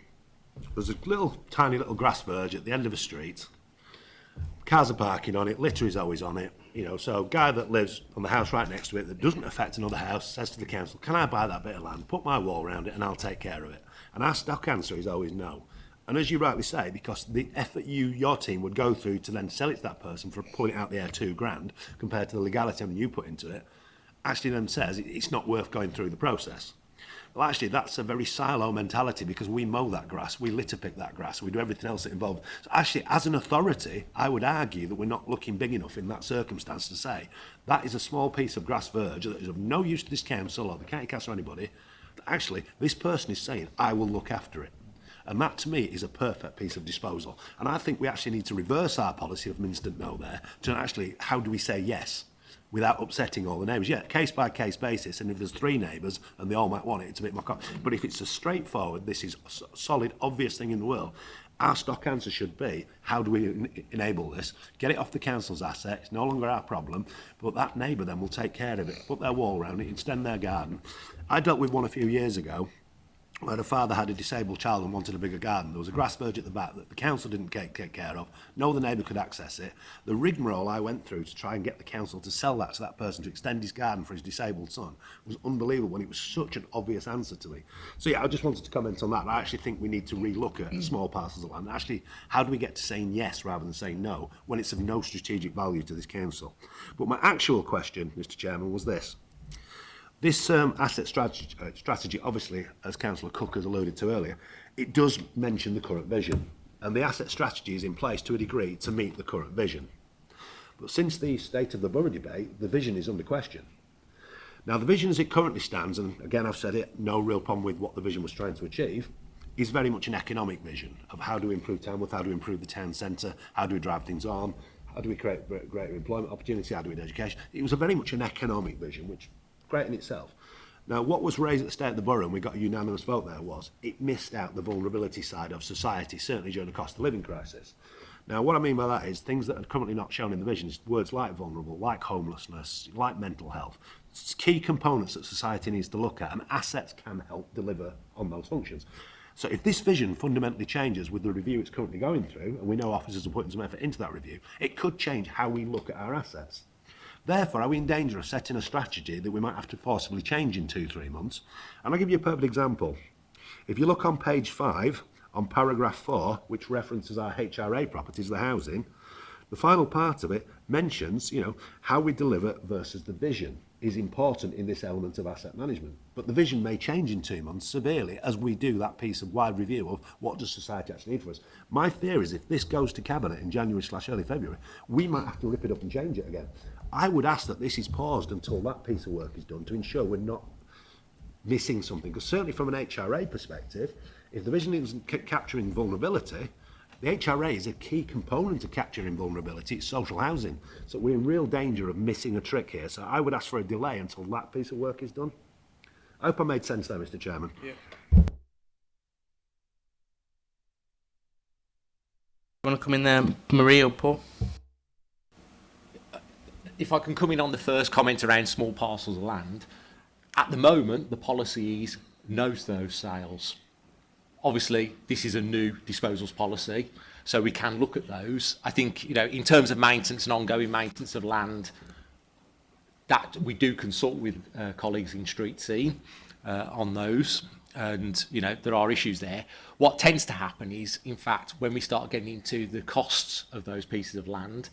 there's a little tiny little grass verge at the end of a street. Cars are parking on it, litter is always on it. You know, so guy that lives on the house right next to it that doesn't affect another house says to the council, can I buy that bit of land, put my wall around it and I'll take care of it? And our stock answer is always no. And as you rightly say, because the effort you your team would go through to then sell it to that person for pulling out the air two grand compared to the legality I mean, you put into it, actually then says it's not worth going through the process. Well, actually, that's a very silo mentality because we mow that grass, we litter pick that grass, we do everything else that involved. So actually, as an authority, I would argue that we're not looking big enough in that circumstance to say that is a small piece of grass verge that is of no use to this council or the county council or anybody. Actually, this person is saying, I will look after it. And that, to me, is a perfect piece of disposal. And I think we actually need to reverse our policy of instant no there to actually, how do we say yes? without upsetting all the neighbours. Yeah, case by case basis, and if there's three neighbours and they all might want it, it's a bit more common. But if it's a straightforward, this is a solid, obvious thing in the world, our stock answer should be, how do we en enable this? Get it off the council's asset, it's no longer our problem, but that neighbour then will take care of it, put their wall around it, extend their garden. I dealt with one a few years ago, where a father had a disabled child and wanted a bigger garden. There was a grass verge at the back that the council didn't take, take care of. No other neighbour could access it. The rigmarole I went through to try and get the council to sell that to that person to extend his garden for his disabled son was unbelievable when it was such an obvious answer to me. So yeah, I just wanted to comment on that. I actually think we need to relook at mm. small parcels of land. Actually, how do we get to saying yes rather than saying no when it's of no strategic value to this council? But my actual question, Mr Chairman, was this. This um, asset strategy, uh, strategy, obviously, as Councillor Cook has alluded to earlier, it does mention the current vision, and the asset strategy is in place to a degree to meet the current vision. But since the state of the borough debate, the vision is under question. Now, the vision as it currently stands, and again I've said it, no real problem with what the vision was trying to achieve, is very much an economic vision of how do we improve Tamworth, how do we improve the town centre, how do we drive things on, how do we create greater employment opportunity, how do we do education. It was a very much an economic vision, which great in itself. Now, what was raised at the State of the Borough, and we got a unanimous vote there, was it missed out the vulnerability side of society, certainly during the cost of living crisis. Now, what I mean by that is things that are currently not shown in the vision is words like vulnerable, like homelessness, like mental health. It's key components that society needs to look at, and assets can help deliver on those functions. So if this vision fundamentally changes with the review it's currently going through, and we know officers are putting some effort into that review, it could change how we look at our assets. Therefore, are we in danger of setting a strategy that we might have to forcibly change in two, three months? And I'll give you a perfect example. If you look on page five, on paragraph four, which references our HRA properties, the housing, the final part of it mentions, you know, how we deliver versus the vision is important in this element of asset management. But the vision may change in two months severely as we do that piece of wide review of what does society actually need for us. My fear is if this goes to cabinet in January slash early February, we might have to rip it up and change it again. I would ask that this is paused until that piece of work is done to ensure we're not missing something. Because certainly from an HRA perspective, if the vision isn't capturing vulnerability, the HRA is a key component to capturing vulnerability, it's social housing. So we're in real danger of missing a trick here. So I would ask for a delay until that piece of work is done. I hope I made sense there, Mr Chairman. Yeah. You want to come in there, Marie or Paul? if I can come in on the first comment around small parcels of land, at the moment, the policy is no to those sales. Obviously, this is a new disposals policy, so we can look at those. I think, you know, in terms of maintenance and ongoing maintenance of land, that we do consult with uh, colleagues in street scene uh, on those and you know there are issues there what tends to happen is in fact when we start getting into the costs of those pieces of land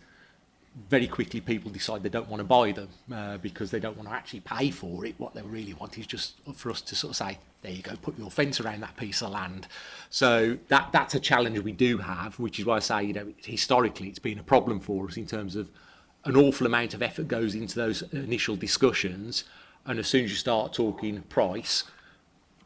very quickly people decide they don't want to buy them uh, because they don't want to actually pay for it. What they really want is just for us to sort of say, there you go, put your fence around that piece of land. So that that's a challenge we do have, which is why I say, you know, historically it's been a problem for us in terms of an awful amount of effort goes into those initial discussions. And as soon as you start talking price,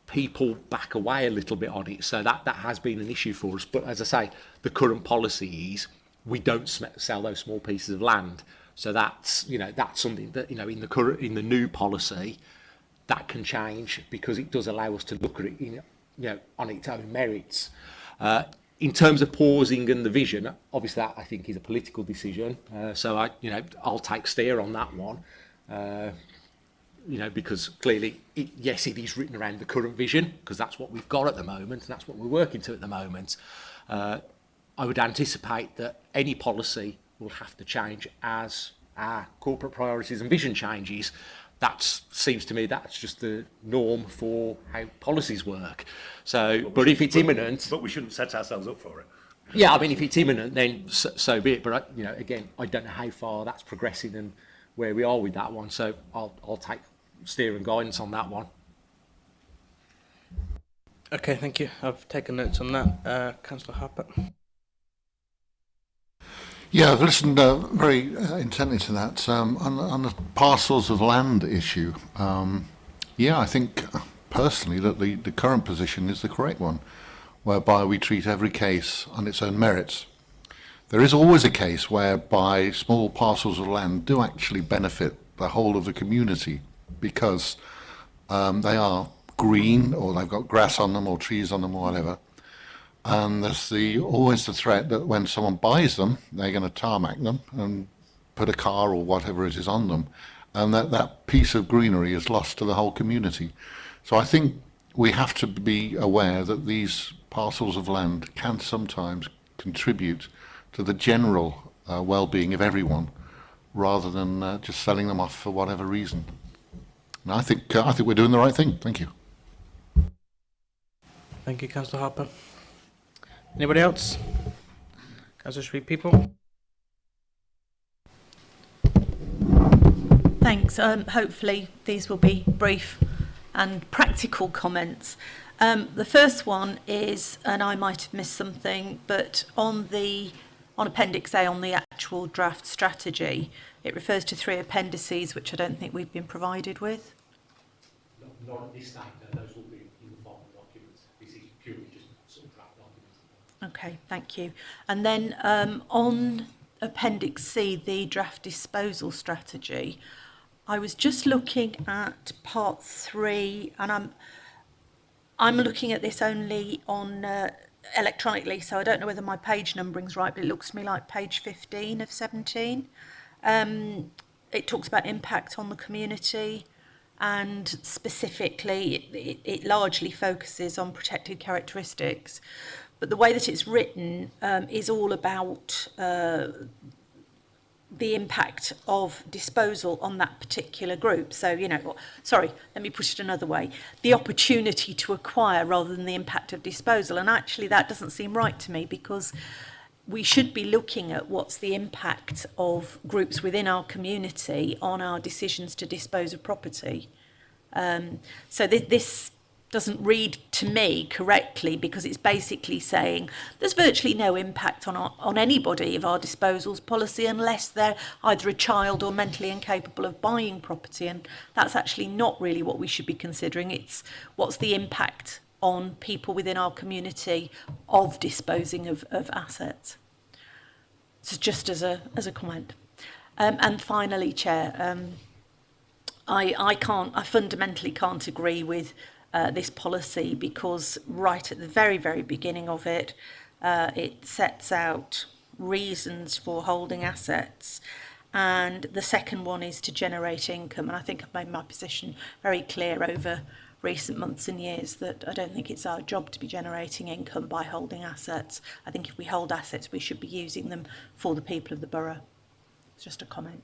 people back away a little bit on it. So that, that has been an issue for us. But as I say, the current policy is we don't sell those small pieces of land. So that's you know that's something that you know in the current in the new policy that can change because it does allow us to look at it in, you know on its own merits. Uh, in terms of pausing and the vision, obviously that I think is a political decision. Uh, so I you know I'll take steer on that one. Uh, you know, because clearly, it, yes, it is written around the current vision, because that's what we've got at the moment, and that's what we're working to at the moment. Uh, I would anticipate that any policy will have to change as our corporate priorities and vision changes. That seems to me that's just the norm for how policies work. So, but, but if it's but, imminent, but we shouldn't set ourselves up for it. Yeah, I mean, if it's imminent, then so, so be it. But I, uh, you know, again, I don't know how far that's progressing and where we are with that one. So I'll I'll take steering guidance on that one. Okay, thank you. I've taken notes on that, uh, Councillor Harper. Yeah, I've listened uh, very uh, intently to that um, on, on, the parcels of land issue. Um, yeah, I think uh, personally that the, the current position is the correct one, whereby we treat every case on its own merits. There is always a case whereby small parcels of land do actually benefit the whole of the community because um, they are green or they've got grass on them or trees on them or whatever. And there's the always the threat that when someone buys them, they're going to tarmac them and put a car or whatever it is on them, and that that piece of greenery is lost to the whole community. So I think we have to be aware that these parcels of land can sometimes contribute to the general uh, well-being of everyone, rather than uh, just selling them off for whatever reason. And I think uh, I think we're doing the right thing. Thank you. Thank you, Councillor Harper. Anybody else? Councillor Street people? Thanks. Um, hopefully these will be brief and practical comments. Um, the first one is, and I might have missed something, but on the on Appendix A on the actual draft strategy, it refers to three appendices which I don't think we've been provided with. Not, not this time, those will be Okay, thank you. And then um, on Appendix C, the draft disposal strategy, I was just looking at part three, and I'm I'm looking at this only on uh, electronically, so I don't know whether my page numbering's right, but it looks to me like page 15 of 17. Um, it talks about impact on the community and specifically it, it, it largely focuses on protected characteristics but the way that it's written um, is all about uh, the impact of disposal on that particular group. So, you know, sorry, let me put it another way. The opportunity to acquire rather than the impact of disposal. And actually that doesn't seem right to me because we should be looking at what's the impact of groups within our community on our decisions to dispose of property. Um, so th this doesn't read to me correctly because it's basically saying there's virtually no impact on our, on anybody of our disposals policy unless they're either a child or mentally incapable of buying property and that's actually not really what we should be considering it's what's the impact on people within our community of disposing of, of assets so just as a as a comment um, and finally chair um, I, I can't I fundamentally can't agree with Uh, this policy because right at the very, very beginning of it, uh, it sets out reasons for holding assets and the second one is to generate income and I think I've made my position very clear over recent months and years that I don't think it's our job to be generating income by holding assets. I think if we hold assets we should be using them for the people of the borough. It's just a comment.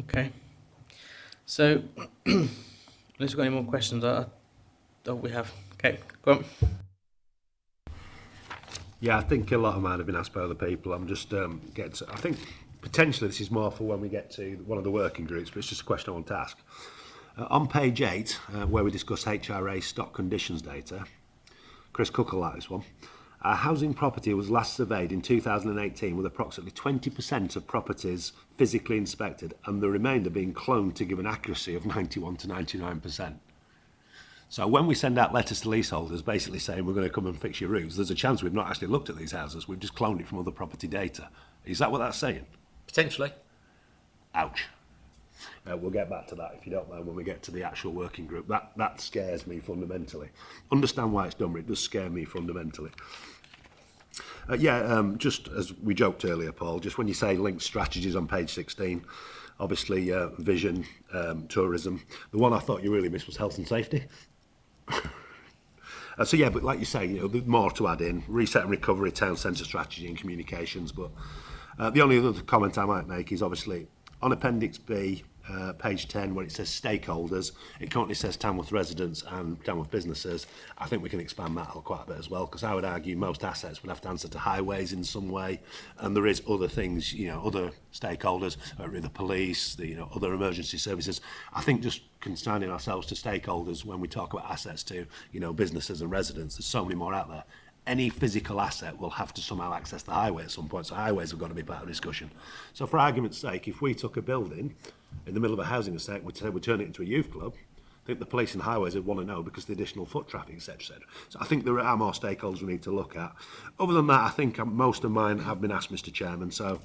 Okay. So, unless we've got any more questions, I, I, we have. Okay, go on. Yeah, I think a lot of mine have been asked by other people. I'm just um, getting. To, I think potentially this is more for when we get to one of the working groups, but it's just a question I want to ask. Uh, on page eight, uh, where we discuss HRA stock conditions data, Chris Cook will like this one. Our housing property was last surveyed in 2018 with approximately 20% of properties physically inspected and the remainder being cloned to give an accuracy of 91 to 99%. So when we send out letters to leaseholders basically saying we're going to come and fix your roofs, there's a chance we've not actually looked at these houses, we've just cloned it from other property data. Is that what that's saying? Potentially. Ouch. Uh, we'll get back to that if you don't mind when we get to the actual working group. That, that scares me fundamentally. Understand why it's done, but it does scare me fundamentally. Uh, yeah, um, just as we joked earlier, Paul, just when you say link strategies on page 16, obviously uh, vision, um, tourism. The one I thought you really missed was health and safety. uh, so yeah, but like you say, you know, more to add in, reset and recovery, town centre strategy and communications. But uh, the only other comment I might make is obviously on Appendix B, uh, page 10 where it says stakeholders, it currently says Tamworth residents and Tamworth businesses. I think we can expand that quite a bit as well because I would argue most assets would have to answer to highways in some way and there is other things, you know, other stakeholders, uh, the police, the you know, other emergency services. I think just consigning ourselves to stakeholders when we talk about assets to, you know, businesses and residents, there's so many more out there any physical asset will have to somehow access the highway at some point. So highways have got to be part of the discussion. So for argument's sake, if we took a building in the middle of a housing estate, we'd say we'd turn it into a youth club. I think the police and highways would want to know because the additional foot traffic, etc. etc. So I think there are more stakeholders we need to look at. Other than that, I think um, most of mine have been asked, Mr Chairman. So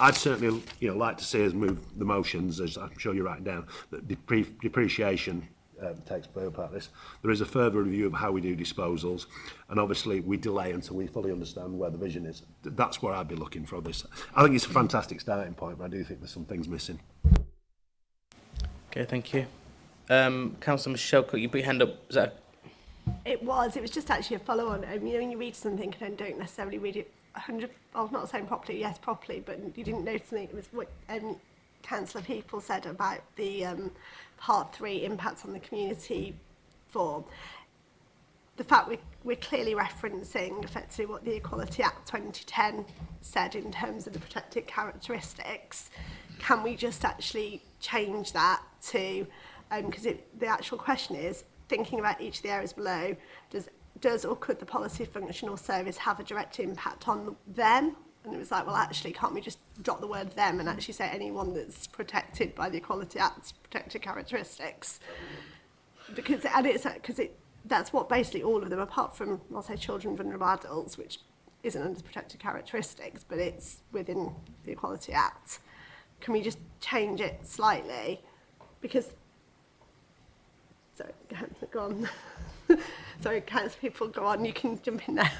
I'd certainly you know, like to see us move the motions, as I'm sure you're writing down, that depre depreciation um, takes play part this. There is a further review of how we do disposals, and obviously we delay until we fully understand where the vision is. That's where I'd be looking for this. I think it's a fantastic starting point, but I do think there's some things missing. Okay, thank you. Um, Councillor Michelle Cook, you put your hand up. Is that It was. It was just actually a follow-on. I um, mean, when you read something and then don't necessarily read it 100... I'm not saying properly, yes, properly, but you didn't notice anything. It was what um, Councillor People said about the um, Part 3 impacts on the community form. The fact we, we're clearly referencing effectively what the Equality Act 2010 said in terms of the protected characteristics, can we just actually change that to, because um, the actual question is, thinking about each of the areas below, does, does or could the policy function or service have a direct impact on them? And it was like, well, actually, can't we just drop the word them and actually say anyone that's protected by the Equality Act's protected characteristics? Because, and it's, because it, that's what basically all of them, apart from, I'll say children, vulnerable adults, which isn't under protected characteristics, but it's within the Equality Act. Can we just change it slightly because sorry, go on. sorry, can't people, go on. You can jump in now.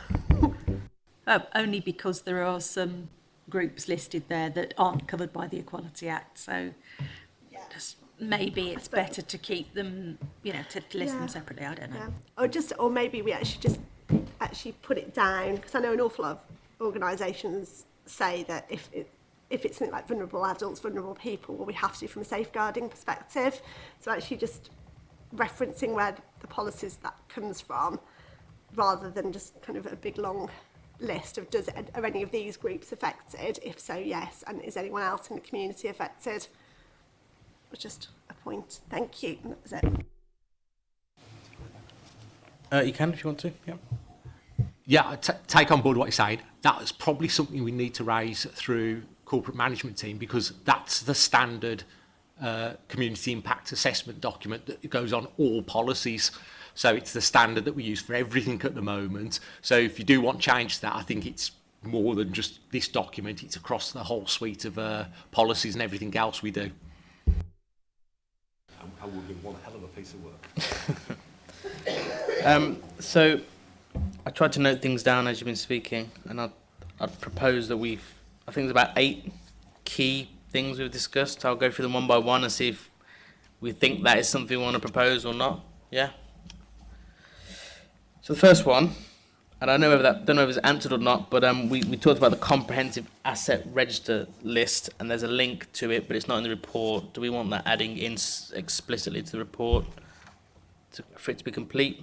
uh, only because there are some groups listed there that aren't covered by the Equality Act, so yeah. just maybe it's better to keep them, you know, to list yeah. them separately. I don't know. Yeah. Or just, or maybe we actually just actually put it down because I know an awful lot of organisations say that if it, if it's something like vulnerable adults, vulnerable people, well, we have to from a safeguarding perspective. So actually just referencing where the policies that comes from rather than just kind of a big long list of does are any of these groups affected if so yes and is anyone else in the community affected was just a point thank you and that was it uh, you can if you want to yeah yeah take on board what you said that's probably something we need to raise through corporate management team because that's the standard uh, community impact assessment document that goes on all policies. So it's the standard that we use for everything at the moment. So if you do want change to that, I think it's more than just this document. It's across the whole suite of uh, policies and everything else we do. I would be one hell of a piece of work. um, so I tried to note things down as you've been speaking, and I'd, I'd propose that we I think there's about eight key things we've discussed. I'll go through them one by one and see if we think that is something we want to propose or not. Yeah. So the first one, and I don't know whether that don't know if it's answered or not, but um, we, we talked about the comprehensive asset register list, and there's a link to it, but it's not in the report. Do we want that adding in explicitly to the report to, for it to be complete?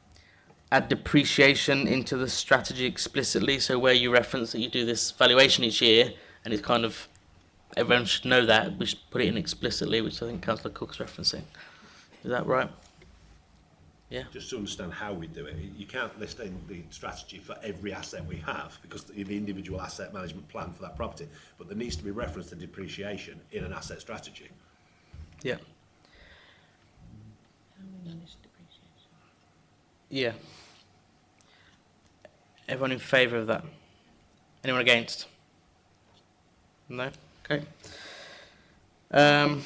add depreciation into the strategy explicitly. So where you reference that you do this valuation each year, and it's kind of everyone should know that. We should put it in explicitly, which I think Councillor Cook's referencing. Is that right? Yeah. Just to understand how we do it, you can't list in the strategy for every asset we have because the individual asset management plan for that property, but there needs to be reference to depreciation in an asset strategy. Yeah. Yeah. Everyone in favour of that? Anyone against? No? Okay. Um,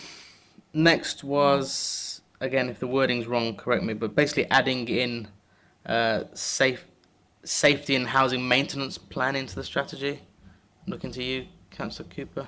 next was again, if the wording's wrong, correct me, but basically adding in uh, safe safety and housing maintenance plan into the strategy. I'm looking to you, Councillor Cooper.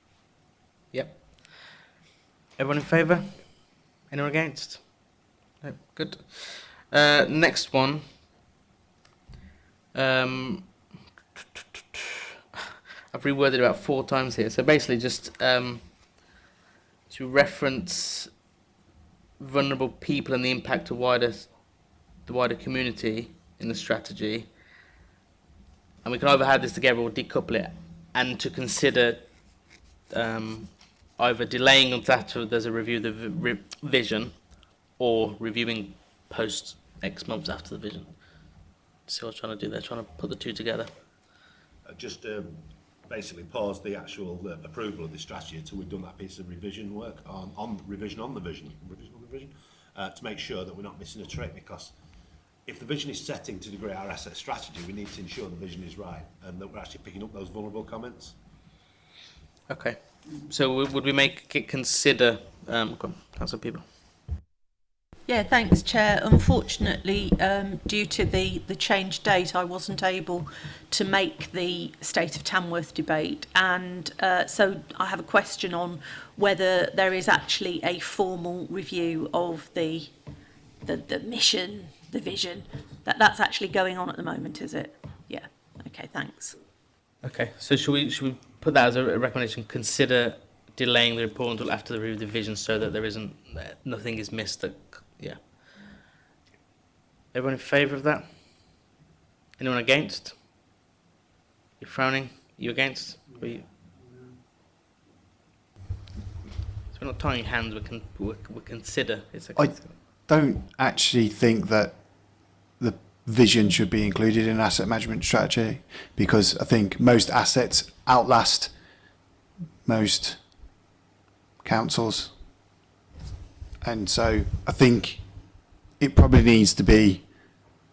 Yep. Everyone in favour? Anyone against? No, good. Uh, next one. Um, I've reworded about four times here. So basically just um, to reference vulnerable people and the impact to wider the wider community in the strategy. And we can either have this together or decouple it, and to consider um, either delaying until there's a review of the re vision, or reviewing post X months after the vision. See what I'm trying to do there, trying to put the two together. Uh, just um, basically pause the actual uh, approval of the strategy until we've done that piece of revision work on, on revision on the vision. Revision vision uh, to make sure that we're not missing a trick because if the vision is setting to degree our asset strategy, we need to ensure the vision is right and that we're actually picking up those vulnerable comments. Okay. So would we make it consider, um, Councillor People? Yeah, thanks, Chair. Unfortunately, um, due to the, the change date, I wasn't able to make the State of Tamworth debate. And uh, so I have a question on whether there is actually a formal review of the, the, the mission, the vision. That, that's actually going on at the moment, is it? Yeah. Okay, thanks. Okay, so should we, should we put that as a recommendation? Consider delaying the report until after the review of the vision so that there isn't, nothing is missed that Yeah. Everyone in favour of that? Anyone against? You're frowning. You against? Are you? So we're not tying hands. We can we, we consider. It's a. I don't actually think that the vision should be included in asset management strategy because I think most assets outlast most councils. And so I think it probably needs to be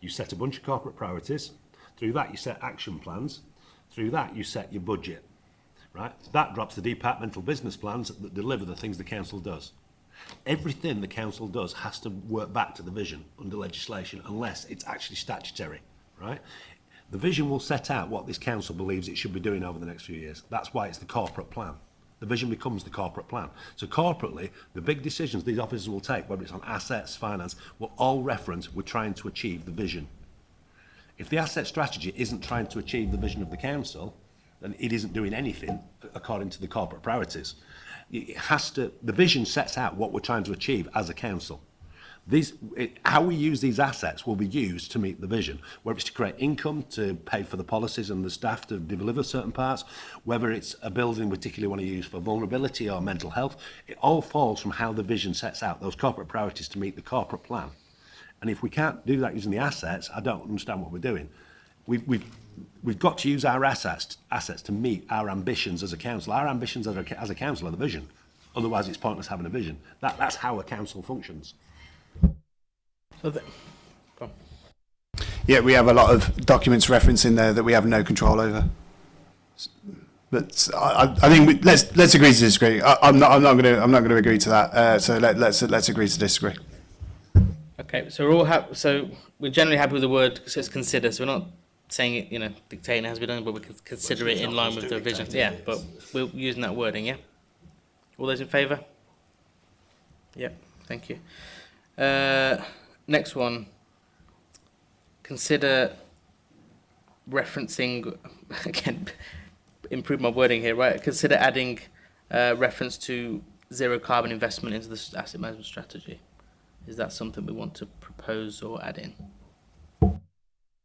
you set a bunch of corporate priorities, through that you set action plans, through that you set your budget, right? That drops the departmental business plans that deliver the things the council does. Everything the council does has to work back to the vision under legislation unless it's actually statutory, right? The vision will set out what this council believes it should be doing over the next few years. That's why it's the corporate plan. The vision becomes the corporate plan. So corporately, the big decisions these officers will take, whether it's on assets, finance, will all reference we're trying to achieve the vision. If the asset strategy isn't trying to achieve the vision of the council, then it isn't doing anything according to the corporate priorities. It has to, the vision sets out what we're trying to achieve as a council. These, it, how we use these assets will be used to meet the vision, whether it's to create income, to pay for the policies and the staff to deliver certain parts, whether it's a building we particularly want to use for vulnerability or mental health, it all falls from how the vision sets out those corporate priorities to meet the corporate plan. And if we can't do that using the assets, I don't understand what we're doing. We, we've, we've got to use our assets, assets to meet our ambitions as a council. Our ambitions as a, as a council are the vision. Otherwise, it's pointless having a vision. That, that's how a council functions. Yeah, we have a lot of documents referencing there that we have no control over. But I, I think we, let's let's agree to disagree. I, am not I'm not going to I'm not going to agree to that. Uh, so let, let's let's agree to disagree. Okay, so we're all happy. So we're generally happy with the word. So it's consider. So we're not saying it, you know, dictating has been done, but we can consider it in line with the revision. Yeah, but we're using that wording. Yeah. All those in favour? Yeah, thank you. Uh, Next one. Consider referencing, again, improve my wording here, right? Consider adding uh, reference to zero carbon investment into the asset management strategy. Is that something we want to propose or add in? I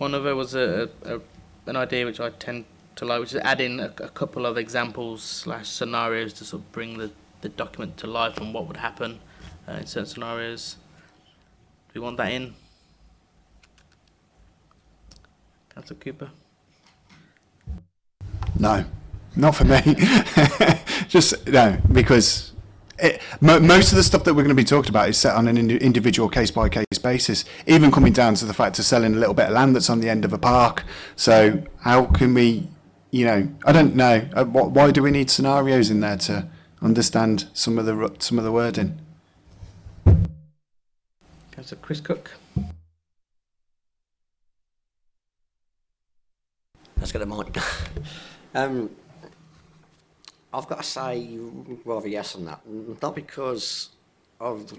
One other was a, a an idea which I tend to like, which is adding a, a couple of examples slash scenarios to sort of bring the, the document to life and what would happen uh, in certain scenarios. Do we want that in? Councillor Cooper? No. Not for me. Just no, because it, mo most of the stuff that we're going to be talking about is set on an ind individual case by case basis. Even coming down to the fact of selling a little bit of land that's on the end of a park. So how can we, you know, I don't know. Uh, why do we need scenarios in there to understand some of the some of the wording? That's a Chris Cook. Let's get a mic. um, I've got to say rather yes on that. Not because of the,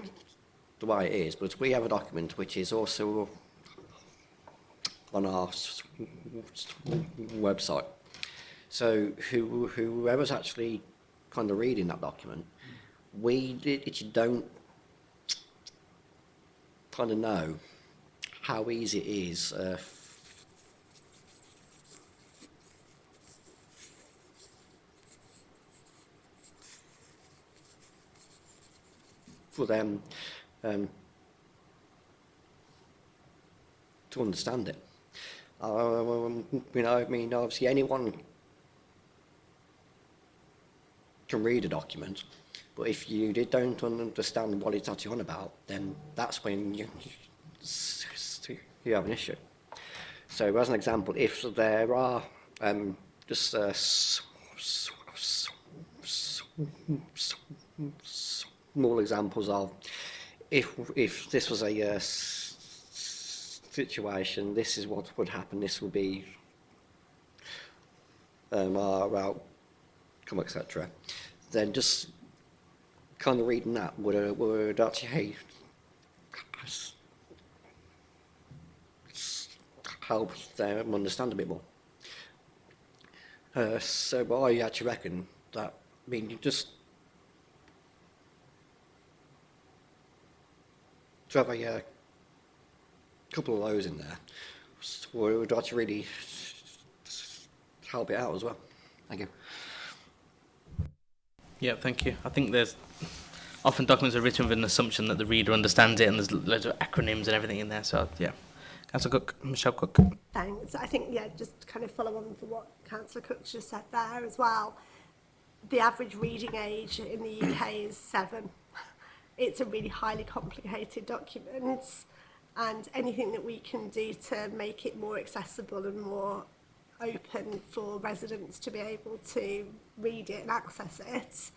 the way it is, but we have a document which is also on our website. So who, whoever's actually kind of reading that document, we did, it, don't kind of know how easy it is uh, for them um, to understand it. Um, you know, I mean, obviously anyone can read a document, but if you don't understand what it's actually on about, then that's when you, you have an issue. So as an example, if there are um, just uh, more examples of if if this was a uh, situation, this is what would happen. This will be um, our outcome, etc. Then just kind of reading that would uh, would actually help them understand a bit more. Uh, so I actually reckon that I mean just to have a uh, couple of lows in there so would actually really help it out as well. Thank you. Yeah, thank you. I think there's often documents are written with an assumption that the reader understands it and there's loads of acronyms and everything in there. So, yeah. Councillor Cook, Michelle Cook. Thanks. I think, yeah, just kind of follow on from what Councillor Cook just said there as well. The average reading age in the UK is seven. it's a really highly complicated document and anything that we can do to make it more accessible and more open for residents to be able to read it and access it.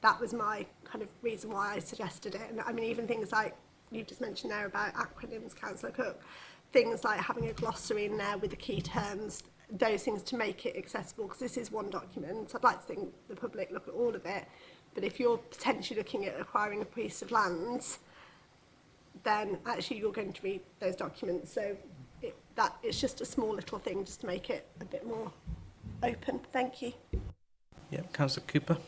That was my kind of reason why I suggested it. And I mean, even things like you've just mentioned there about acronyms, Councillor Cook, things like having a glossary in there with the key terms, those things to make it accessible, because this is one document. I'd like to think the public look at all of it, But if you're potentially looking at acquiring a piece of land, then actually you're going to read those documents. So it, that it's just a small little thing just to make it a bit more open. Thank you. Yeah, Councillor Cooper.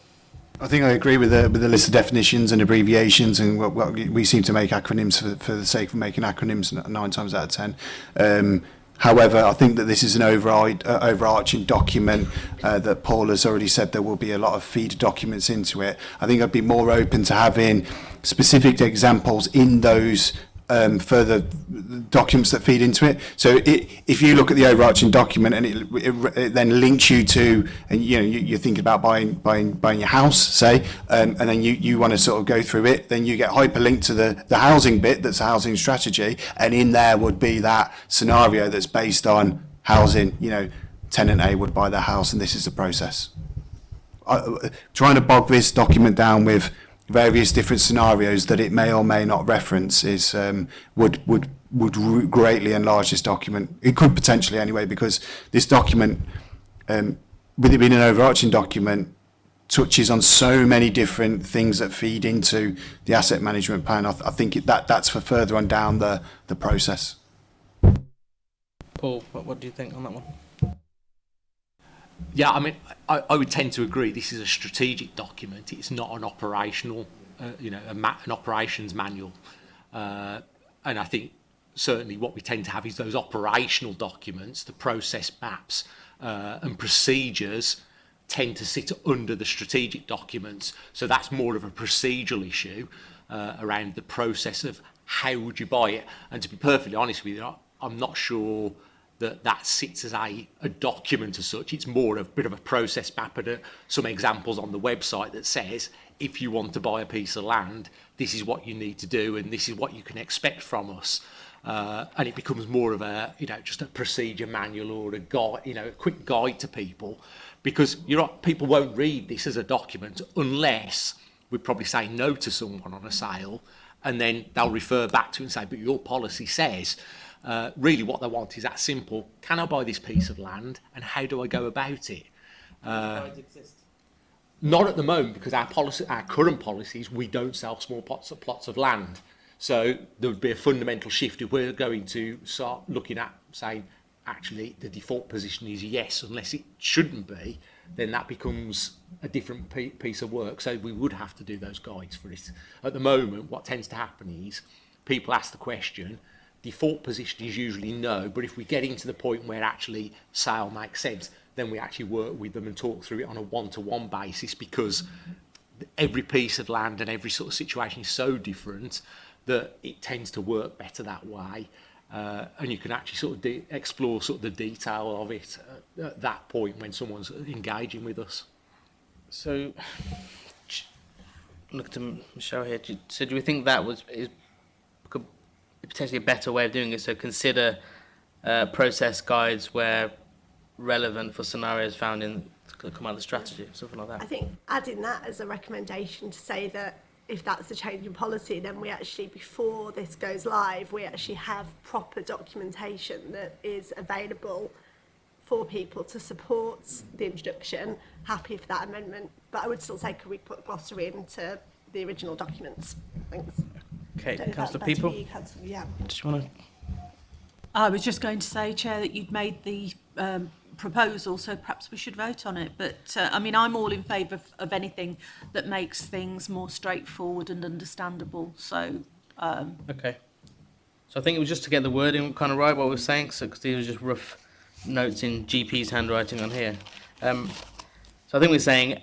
I think I agree with the, with the list of definitions and abbreviations and what, what we seem to make acronyms for, for the sake of making acronyms nine times out of ten. Um, However, I think that this is an uh, overarching document uh, that Paul has already said there will be a lot of feed documents into it. I think I'd be more open to having specific examples in those um, further documents that feed into it. So it, if you look at the overarching document and it, it, it then links you to, and you know, you, are thinking about buying buying buying your house, say, um, and then you, you want to sort of go through it, then you get hyperlinked to the, the housing bit that's a housing strategy. And in there would be that scenario that's based on housing, you know, tenant A would buy their house and this is the process. I, uh, trying to bog this document down with various different scenarios that it may or may not reference is um, would would would greatly enlarge this document. It could potentially anyway, because this document, um, with it being an overarching document, touches on so many different things that feed into the asset management plan. I, th I think it, that that's for further on down the the process. Paul, what, what do you think on that one? Yeah, I mean, I, I would tend to agree. This is a strategic document. It's not an operational, uh, you know, an operations manual. Uh, and I think certainly what we tend to have is those operational documents, the process maps uh, and procedures tend to sit under the strategic documents. So that's more of a procedural issue uh, around the process of how would you buy it. And to be perfectly honest with you, I'm not sure that that sits as a, a document as such. It's more of a bit of a process map and a, uh, some examples on the website that says, if you want to buy a piece of land, this is what you need to do and this is what you can expect from us. Uh, and it becomes more of a, you know, just a procedure manual or a guide, you know, a quick guide to people because you're not, people won't read this as a document unless we probably say no to someone on a sale and then they'll refer back to it and say, but your policy says, Uh, really what they want is that simple. Can I buy this piece of land and how do I go about it? Uh, not at the moment because our policy, our current policies, we don't sell small plots of, plots of land. So there would be a fundamental shift if we're going to start looking at saying, actually the default position is yes, unless it shouldn't be, then that becomes a different piece of work. So we would have to do those guides for it. At the moment, what tends to happen is people ask the question, default position is usually no, but if we're getting to the point where actually sale makes sense, then we actually work with them and talk through it on a one-to-one -one basis because every piece of land and every sort of situation is so different that it tends to work better that way. Uh, and you can actually sort of explore sort of the detail of it at, at that point when someone's engaging with us. So, look to Michelle here. Do, so, do we think that was is potentially a better way of doing it. So consider uh, process guides where relevant for scenarios found in the out of strategy, something like that. I think adding that as a recommendation to say that if that's a change in policy, then we actually, before this goes live, we actually have proper documentation that is available for people to support the introduction. Happy for that amendment, but I would still say, could we put glossary into the original documents? Thanks. Okay, council Councillor People. you, Yeah. want to? I was just going to say, Chair, that you'd made the um, proposal, so perhaps we should vote on it. But uh, I mean, I'm all in favour of, of anything that makes things more straightforward and understandable. So, um, Okay. So I think it was just to get the wording kind of right what we are saying, because these are just rough notes in GP's handwriting on here. Um, so I think we're saying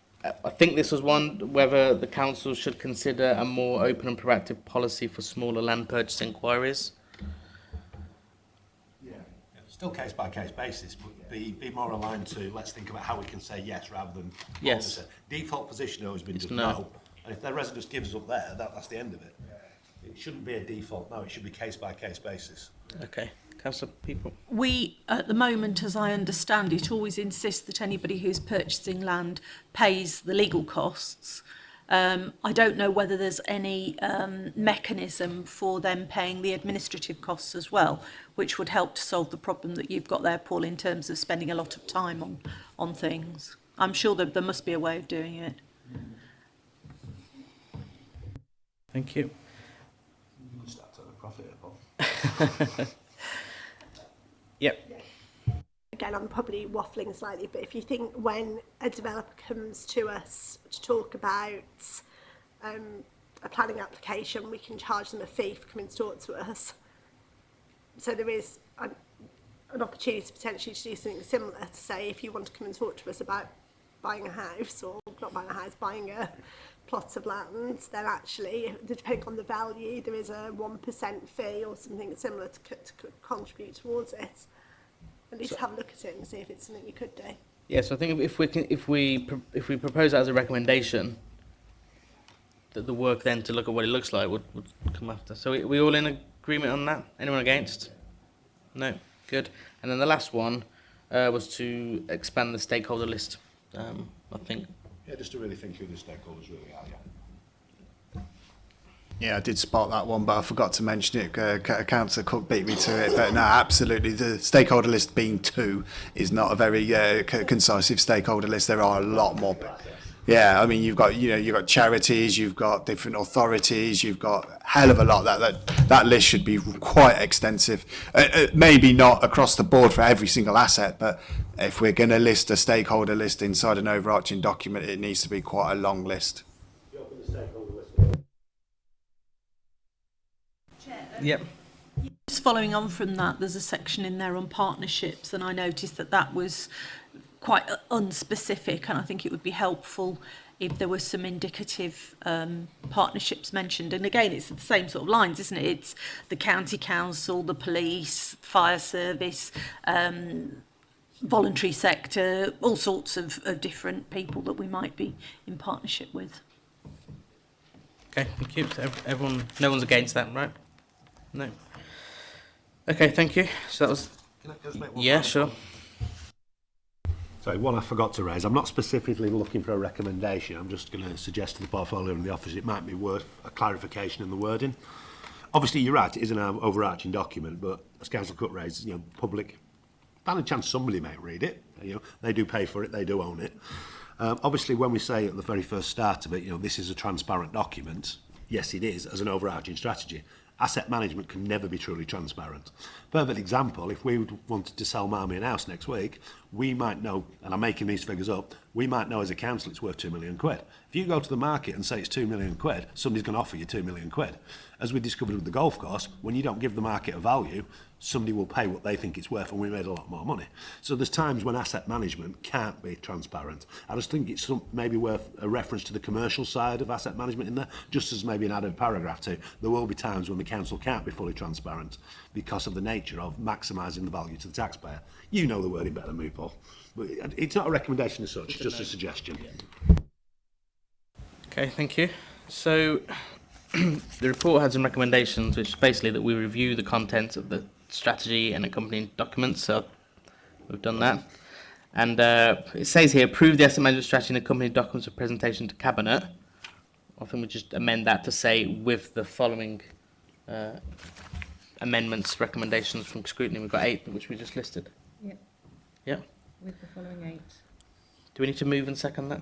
Uh, I think this was one whether the council should consider a more open and proactive policy for smaller land purchase inquiries. still case by case basis, but be, be more aligned to let's think about how we can say yes rather than yes. Default position always been just no. no. And if their resident gives up there, that, that's the end of it. It shouldn't be a default no, it should be case by case basis. Okay. Council people. We, at the moment, as I understand it, always insist that anybody who's purchasing land pays the legal costs. Um, I don't know whether there's any um, mechanism for them paying the administrative costs as well, which would help to solve the problem that you've got there, Paul, in terms of spending a lot of time on, on things. I'm sure that there must be a way of doing it. Thank you. you again, I'm probably waffling slightly, but if you think when a developer comes to us to talk about um, a planning application, we can charge them a fee for coming to talk to us. So there is an, an opportunity potentially to do something similar to say, if you want to come and talk to us about buying a house or not buying a house, buying a plot of land, then actually, depending on the value, there is a 1% fee or something similar to, to contribute towards it. at least so, have a look at it and see if it's something you could do. Yeah, so I think if we can, if we if we propose that as a recommendation, that the work then to look at what it looks like would, would come after. So we, we all in agreement on that? Anyone against? No, good. And then the last one uh, was to expand the stakeholder list. Um, I think. Yeah, just to really think who the stakeholders really are. Yeah. Yeah, I did spot that one, but I forgot to mention it. Uh, Councillor Cook beat me to it, but no, absolutely. The stakeholder list being two is not a very uh, concisive stakeholder list. There are a lot more. Yeah, I mean, you've got you know you've got charities, you've got different authorities, you've got hell of a lot. That that that list should be quite extensive. Uh, uh maybe not across the board for every single asset, but if we're going to list a stakeholder list inside an overarching document, it needs to be quite a long list. Yep. Just following on from that, there's a section in there on partnerships, and I noticed that that was quite unspecific, and I think it would be helpful if there were some indicative um, partnerships mentioned. And again, it's the same sort of lines, isn't it? It's the county council, the police, fire service, um, voluntary sector, all sorts of, of different people that we might be in partnership with. Okay, thank you. So everyone, no one's against that, right? No. Okay, thank you. So that was. yeah, sure. Sorry, one I forgot to raise. I'm not specifically looking for a recommendation. I'm just going to suggest to the portfolio and the office it might be worth a clarification in the wording. Obviously, you're right. It is an overarching document, but as Council Cut raises, you know, public. By chance, somebody might read it. You know, they do pay for it. They do own it. Um, obviously, when we say at the very first start of it, you know, this is a transparent document, yes, it is, as an overarching strategy asset management can never be truly transparent. Perfect example, if we wanted to sell Marmion House next week, we might know, and I'm making these figures up, we might know as a council it's worth 2 million quid. If you go to the market and say it's 2 million quid, somebody's going to offer you 2 million quid. As we discovered with the golf course, when you don't give the market a value, somebody will pay what they think it's worth and we made a lot more money. So there's times when asset management can't be transparent. I just think it's some, maybe worth a reference to the commercial side of asset management in there, just as maybe an added paragraph to, there will be times when the council can't be fully transparent because of the nature of maximising the value to the taxpayer. You know the wording better than me, Paul. But it's not a recommendation as such, it's just a suggestion. Okay, thank you. So the report had some recommendations, which is basically that we review the contents of the strategy and accompanying documents. So we've done that. And uh, it says here, approve the asset management strategy and accompanying documents for presentation to Cabinet. I think we just amend that to say with the following uh, amendments, recommendations from scrutiny. We've got eight, which we just listed. Yeah. Yeah. With the following eight. Do we need to move and second that?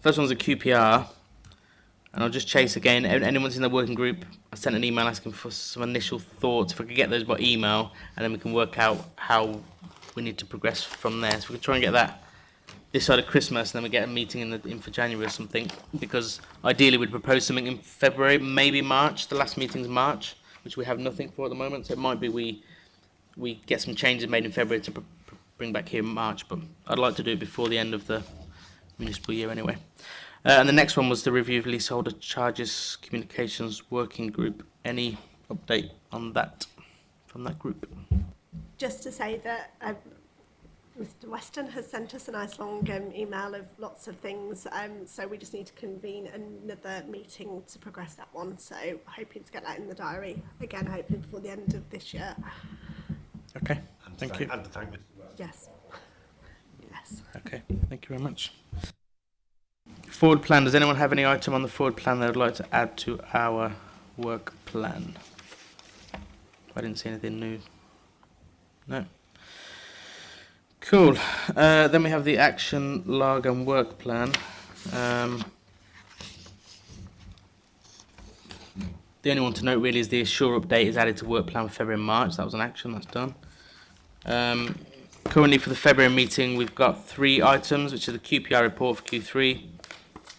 First one's a QPR, and I'll just chase again. Anyone's in the working group, I sent an email asking for some initial thoughts. If I could get those by email, and then we can work out how we need to progress from there. So we can try and get that this side of Christmas, and then we get a meeting in, the, in for January or something. Because ideally, we'd propose something in February, maybe March. The last meeting's March, which we have nothing for at the moment. So it might be we we get some changes made in February to pr pr bring back here in March. But I'd like to do it before the end of the municipal year anyway. Uh, and the next one was the review of leaseholder charges communications working group. Any update on that from that group? Just to say that. I um, Mr Weston has sent us a nice long um, email of lots of things, um, so we just need to convene another meeting to progress that one. So hoping to get that in the diary again, hopefully before the end of this year. Okay, and thank thank you. And thank Yes. yes. Okay, thank you very much. Forward plan. Does anyone have any item on the forward plan they would like to add to our work plan? I didn't see anything new. No. Cool. Uh, then we have the action log and work plan. Um, the only one to note really is the Assure update is added to work plan for February and March. That was an action that's done. Um, currently for the February meeting, we've got three items, which are the QPR report for Q3,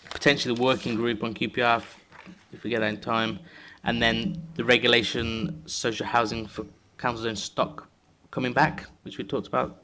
potentially the working group on QPR if we get that in time, and then the regulation social housing for council zone stock coming back, which we talked about